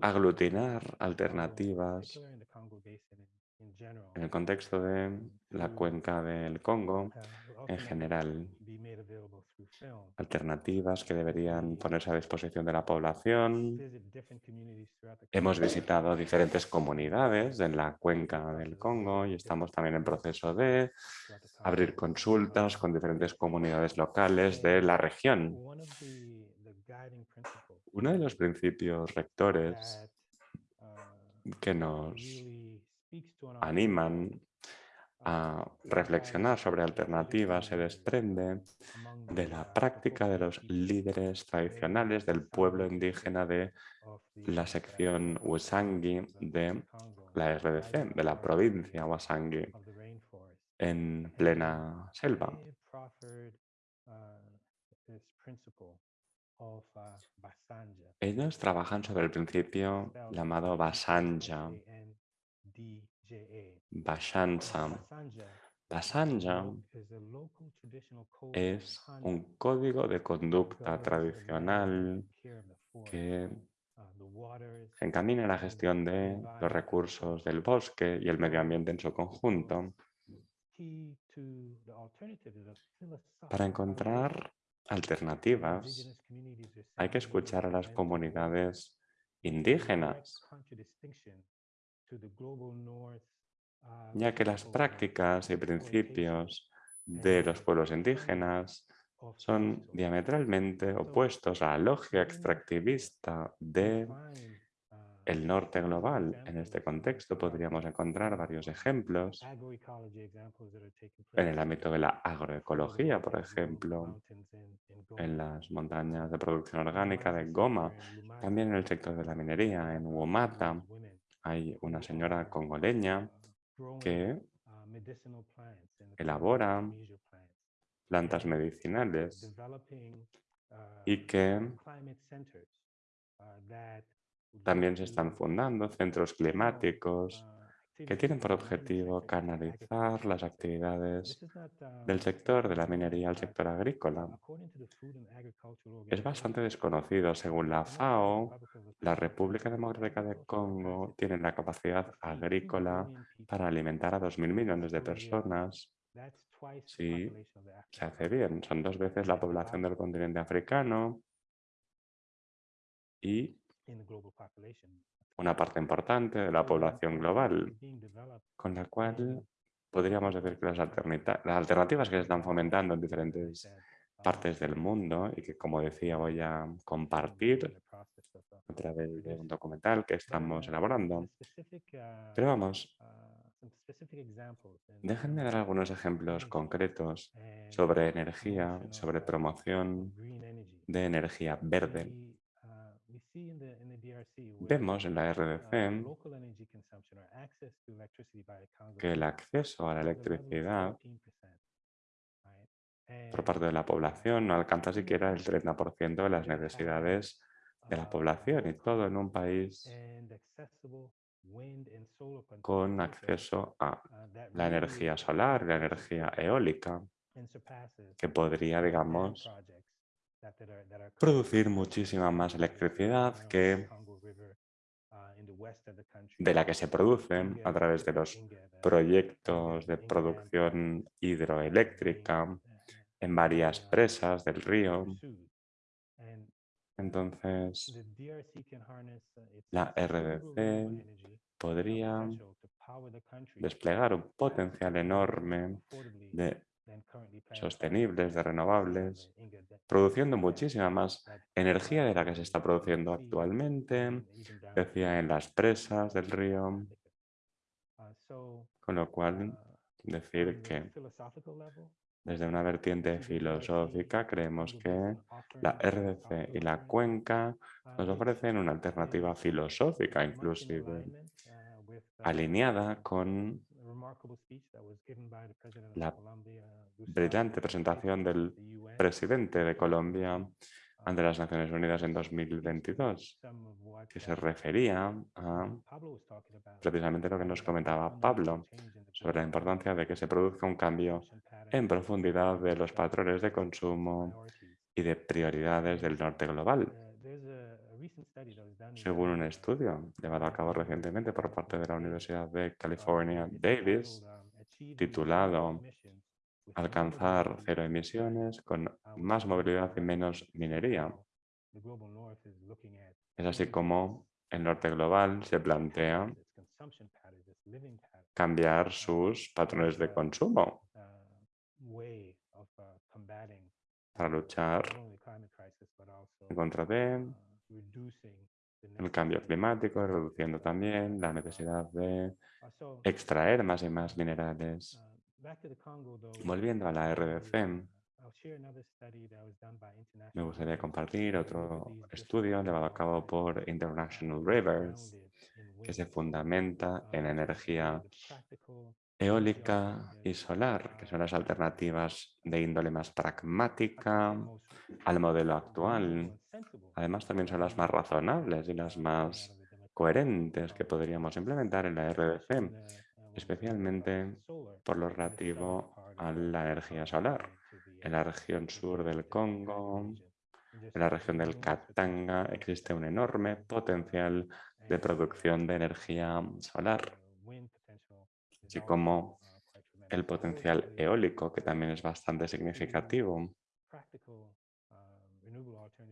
aglutinar alternativas en el contexto de la cuenca del Congo en general, alternativas que deberían ponerse a disposición de la población. Hemos visitado diferentes comunidades en la cuenca del Congo y estamos también en proceso de abrir consultas con diferentes comunidades locales de la región. Uno de los principios rectores que nos animan a reflexionar sobre alternativas se desprende de la práctica de los líderes tradicionales del pueblo indígena de la sección Usangi de la RDC, de la provincia Wasangi, en plena selva. Ellos trabajan sobre el principio llamado Basanja, Bashansa. Basanja es un código de conducta tradicional que encamina la gestión de los recursos del bosque y el medio ambiente en su conjunto. Para encontrar alternativas. Hay que escuchar a las comunidades indígenas, ya que las prácticas y principios de los pueblos indígenas son diametralmente opuestos a la lógica extractivista de el norte global. En este contexto podríamos encontrar varios ejemplos. En el ámbito de la agroecología, por ejemplo, en las montañas de producción orgánica de Goma, también en el sector de la minería, en Womata, hay una señora congoleña que elabora plantas medicinales y que también se están fundando centros climáticos que tienen por objetivo canalizar las actividades del sector de la minería al sector agrícola. Es bastante desconocido. Según la FAO, la República Democrática de Congo tiene la capacidad agrícola para alimentar a 2.000 millones de personas si se hace bien. Son dos veces la población del continente africano y una parte importante de la población global, con la cual podríamos decir que las, alternativas que se están fomentando en diferentes partes del mundo y que, como decía, voy a compartir a través de un documental que estamos elaborando. Pero vamos, déjenme dar algunos ejemplos concretos sobre energía, sobre promoción de energía verde Vemos en la RDC que el acceso a la electricidad por parte de la población no alcanza siquiera el 30% de las necesidades de la población y todo en un país con acceso a la energía solar, la energía eólica, que podría, digamos, producir muchísima más electricidad que de la que se produce a través de los proyectos de producción hidroeléctrica en varias presas del río. Entonces, la RDC podría desplegar un potencial enorme de sostenibles, de renovables, produciendo muchísima más energía de la que se está produciendo actualmente, decía en las presas del río, con lo cual decir que desde una vertiente filosófica creemos que la RDC y la cuenca nos ofrecen una alternativa filosófica inclusive alineada con la brillante presentación del presidente de Colombia ante las Naciones Unidas en 2022, que se refería a precisamente lo que nos comentaba Pablo sobre la importancia de que se produzca un cambio en profundidad de los patrones de consumo y de prioridades del norte global. Según un estudio llevado a cabo recientemente por parte de la Universidad de California, Davis, titulado Alcanzar cero emisiones con más movilidad y menos minería. Es así como el norte global se plantea cambiar sus patrones de consumo para luchar en contra de el cambio climático, reduciendo también la necesidad de extraer más y más minerales. Volviendo a la RDC, me gustaría compartir otro estudio llevado a cabo por International Rivers, que se fundamenta en energía eólica y solar, que son las alternativas de índole más pragmática al modelo actual. Además, también son las más razonables y las más coherentes que podríamos implementar en la RDC, especialmente por lo relativo a la energía solar. En la región sur del Congo, en la región del Katanga, existe un enorme potencial de producción de energía solar así como el potencial eólico, que también es bastante significativo.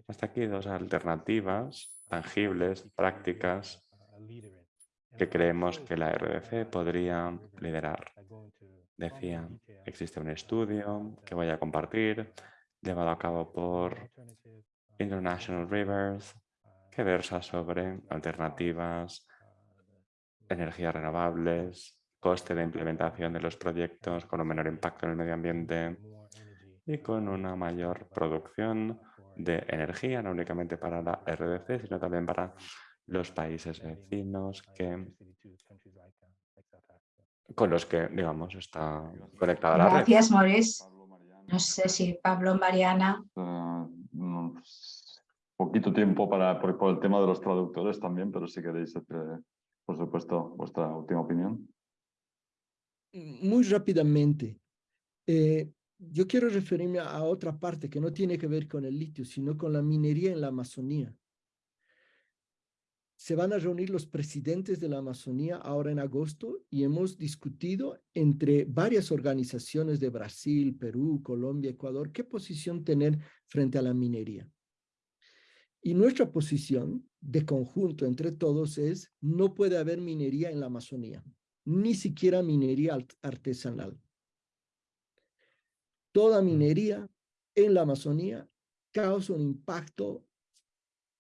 Hasta aquí dos alternativas tangibles, prácticas, que creemos que la RDC podría liderar. Decía, existe un estudio que voy a compartir, llevado a cabo por International Rivers, que versa sobre alternativas, energías renovables, coste de implementación de los proyectos con un menor impacto en el medio ambiente y con una mayor producción de energía, no únicamente para la RDC, sino también para los países vecinos que, con los que, digamos, está conectada la red. Gracias, Maurice. No sé si Pablo, Mariana. Uh, poquito tiempo para, por, por, el tema de los traductores también, pero si queréis, eh, por supuesto, vuestra última opinión muy rápidamente, eh, yo quiero referirme a otra parte que no tiene que ver con el litio, sino con la minería en la Amazonía. Se van a reunir los presidentes de la Amazonía ahora en agosto y hemos discutido entre varias organizaciones de Brasil, Perú, Colombia, Ecuador, qué posición tener frente a la minería. Y nuestra posición de conjunto entre todos es no puede haber minería en la Amazonía ni siquiera minería artesanal. Toda mm. minería en la Amazonía causa un impacto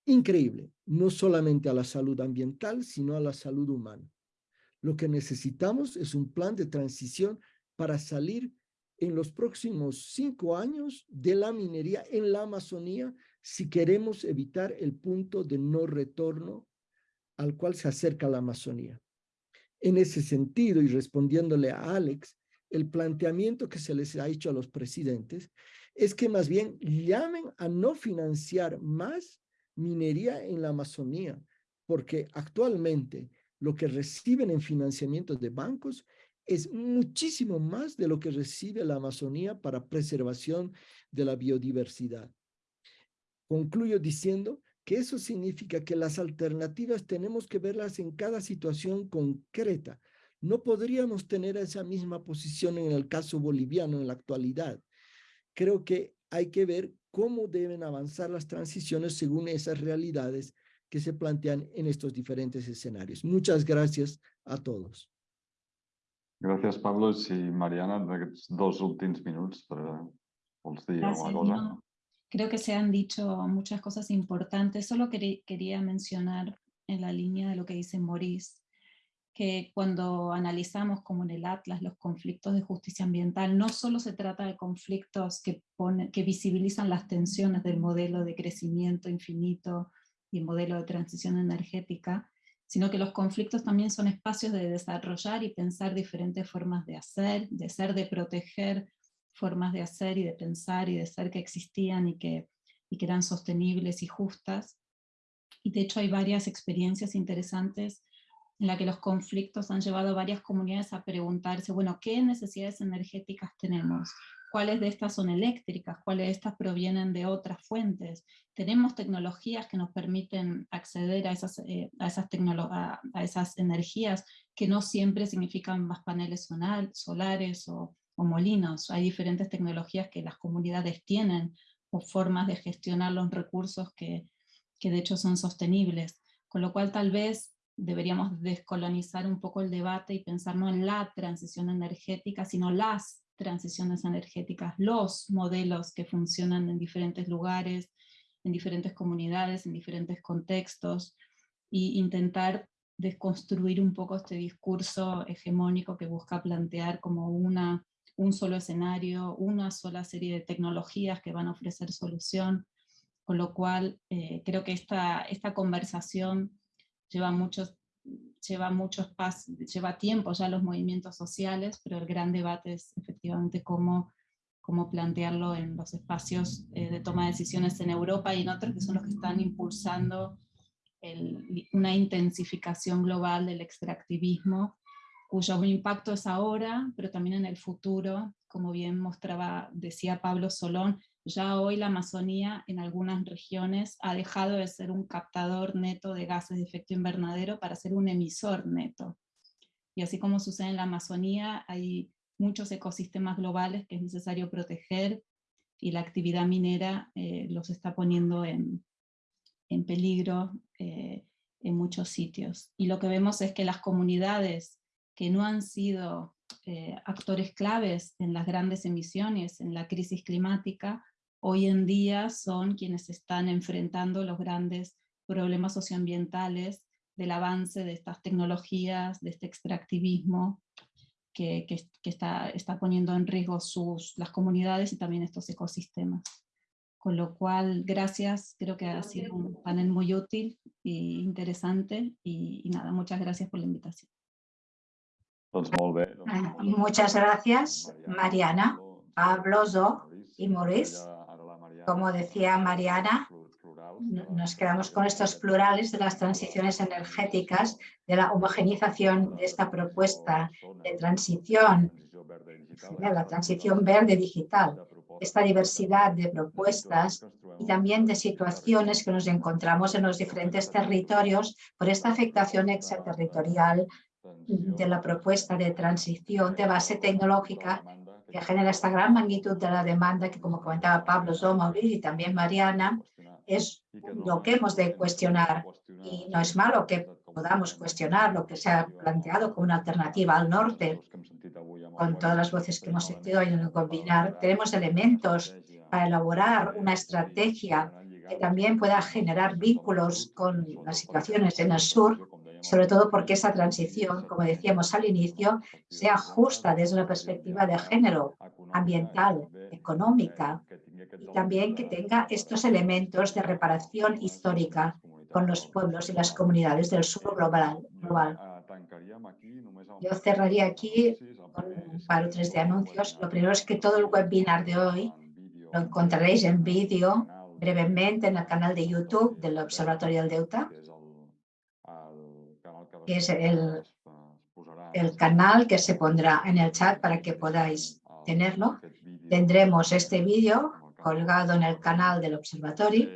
increíble, no solamente a la salud ambiental, sino a la salud humana. Lo que necesitamos es un plan de transición para salir en los próximos cinco años de la minería en la Amazonía si queremos evitar el punto de no retorno al cual se acerca la Amazonía. En ese sentido, y respondiéndole a Alex, el planteamiento que se les ha hecho a los presidentes es que más bien llamen a no financiar más minería en la Amazonía, porque actualmente lo que reciben en financiamiento de bancos es muchísimo más de lo que recibe la Amazonía para preservación de la biodiversidad. Concluyo diciendo que eso significa que las alternativas tenemos que verlas en cada situación concreta. No podríamos tener esa misma posición en el caso boliviano en la actualidad. Creo que hay que ver cómo deben avanzar las transiciones según esas realidades que se plantean en estos diferentes escenarios. Muchas gracias a todos. Gracias, Pablo. Y Mariana, dos últimos minutos para Creo que se han dicho muchas cosas importantes. Solo quería mencionar en la línea de lo que dice Maurice, que cuando analizamos como en el Atlas los conflictos de justicia ambiental, no solo se trata de conflictos que, que visibilizan las tensiones del modelo de crecimiento infinito y el modelo de transición energética, sino que los conflictos también son espacios de desarrollar y pensar diferentes formas de hacer, de ser, de proteger formas de hacer y de pensar y de ser que existían y que, y que eran sostenibles y justas. Y de hecho hay varias experiencias interesantes en las que los conflictos han llevado a varias comunidades a preguntarse, bueno, ¿qué necesidades energéticas tenemos? ¿Cuáles de estas son eléctricas? ¿Cuáles de estas provienen de otras fuentes? Tenemos tecnologías que nos permiten acceder a esas, eh, a, esas a, a esas energías que no siempre significan más paneles solares o, o molinos. Hay diferentes tecnologías que las comunidades tienen o formas de gestionar los recursos que, que de hecho son sostenibles. Con lo cual tal vez deberíamos descolonizar un poco el debate y pensar no en la transición energética, sino las transiciones energéticas, los modelos que funcionan en diferentes lugares, en diferentes comunidades, en diferentes contextos, y intentar desconstruir un poco este discurso hegemónico que busca plantear como una, un solo escenario, una sola serie de tecnologías que van a ofrecer solución, con lo cual eh, creo que esta, esta conversación lleva muchos, lleva muchos lleva tiempo ya los movimientos sociales, pero el gran debate es efectivamente cómo, cómo plantearlo en los espacios eh, de toma de decisiones en Europa y en otros que son los que están impulsando una intensificación global del extractivismo, cuyo impacto es ahora, pero también en el futuro, como bien mostraba, decía Pablo Solón, ya hoy la Amazonía en algunas regiones ha dejado de ser un captador neto de gases de efecto invernadero para ser un emisor neto. Y así como sucede en la Amazonía, hay muchos ecosistemas globales que es necesario proteger y la actividad minera eh, los está poniendo en, en peligro eh, en muchos sitios. Y lo que vemos es que las comunidades que no han sido eh, actores claves en las grandes emisiones, en la crisis climática, hoy en día son quienes están enfrentando los grandes problemas socioambientales del avance de estas tecnologías, de este extractivismo, que, está, está, poniendo en riesgo sus, las comunidades y también estos ecosistemas. Con lo cual, gracias, creo que ha sido un panel muy útil e interesante y, nada, muchas gracias por la invitación. Muchas gracias, Mariana, Pablo, Zo y Maurice. Como decía Mariana, nos quedamos con estos plurales de las transiciones energéticas, de la homogenización de esta propuesta de transición, de la transición verde digital esta diversidad de propuestas y también de situaciones que nos encontramos en los diferentes territorios por esta afectación extraterritorial de la propuesta de transición de base tecnológica que genera esta gran magnitud de la demanda que, como comentaba Pablo Zomaurid y también Mariana, es lo que hemos de cuestionar. Y no es malo que podamos cuestionar lo que se ha planteado como una alternativa al norte, con todas las voces que hemos sentido hoy en el combinar, tenemos elementos para elaborar una estrategia que también pueda generar vínculos con las situaciones en el sur, sobre todo porque esa transición, como decíamos al inicio, sea justa desde una perspectiva de género, ambiental, económica, y también que tenga estos elementos de reparación histórica con los pueblos y las comunidades del sur global. Yo cerraría aquí con un par o tres de anuncios. Lo primero es que todo el webinar de hoy lo encontraréis en vídeo brevemente en el canal de YouTube del Observatorio del Deuta, que es el, el canal que se pondrá en el chat para que podáis tenerlo. Tendremos este vídeo colgado en el canal del observatorio.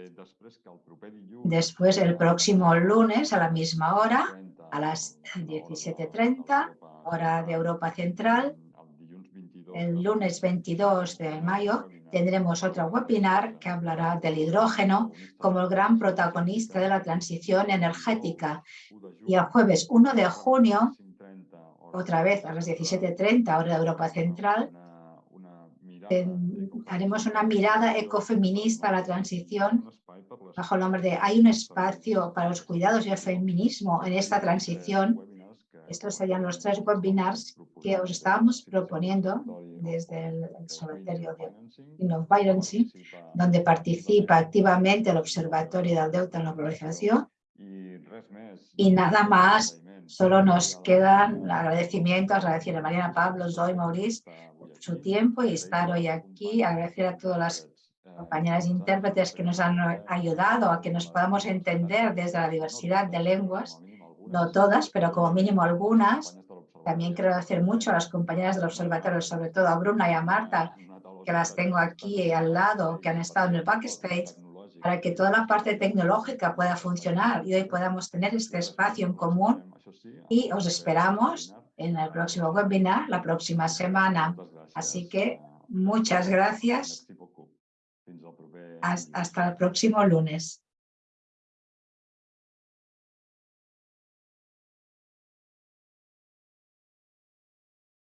Después, el próximo lunes a la misma hora, a las 17.30, hora de Europa Central. El lunes 22 de mayo tendremos otro webinar que hablará del hidrógeno como el gran protagonista de la transición energética. Y el jueves 1 de junio, otra vez a las 17.30, hora de Europa Central, haremos una mirada ecofeminista a la transición bajo el nombre de Hay un espacio para los cuidados y el feminismo en esta transición. Estos serían los tres webinars que os estábamos proponiendo desde el Observatorio de Innovarency, donde participa activamente el Observatorio del Deuta en la Globalización. Y nada más, solo nos quedan agradecimientos, agradecer a Mariana Pablo, Zoe, Maurice, su tiempo y estar hoy aquí, agradecer a todas las compañeras intérpretes que nos han ayudado a que nos podamos entender desde la diversidad de lenguas, no todas, pero como mínimo algunas. También quiero agradecer mucho a las compañeras del observatorio, sobre todo a Bruna y a Marta, que las tengo aquí al lado, que han estado en el backstage, para que toda la parte tecnológica pueda funcionar y hoy podamos tener este espacio en común. Y os esperamos en el próximo webinar, la próxima semana. Así que muchas gracias. Hasta el próximo lunes.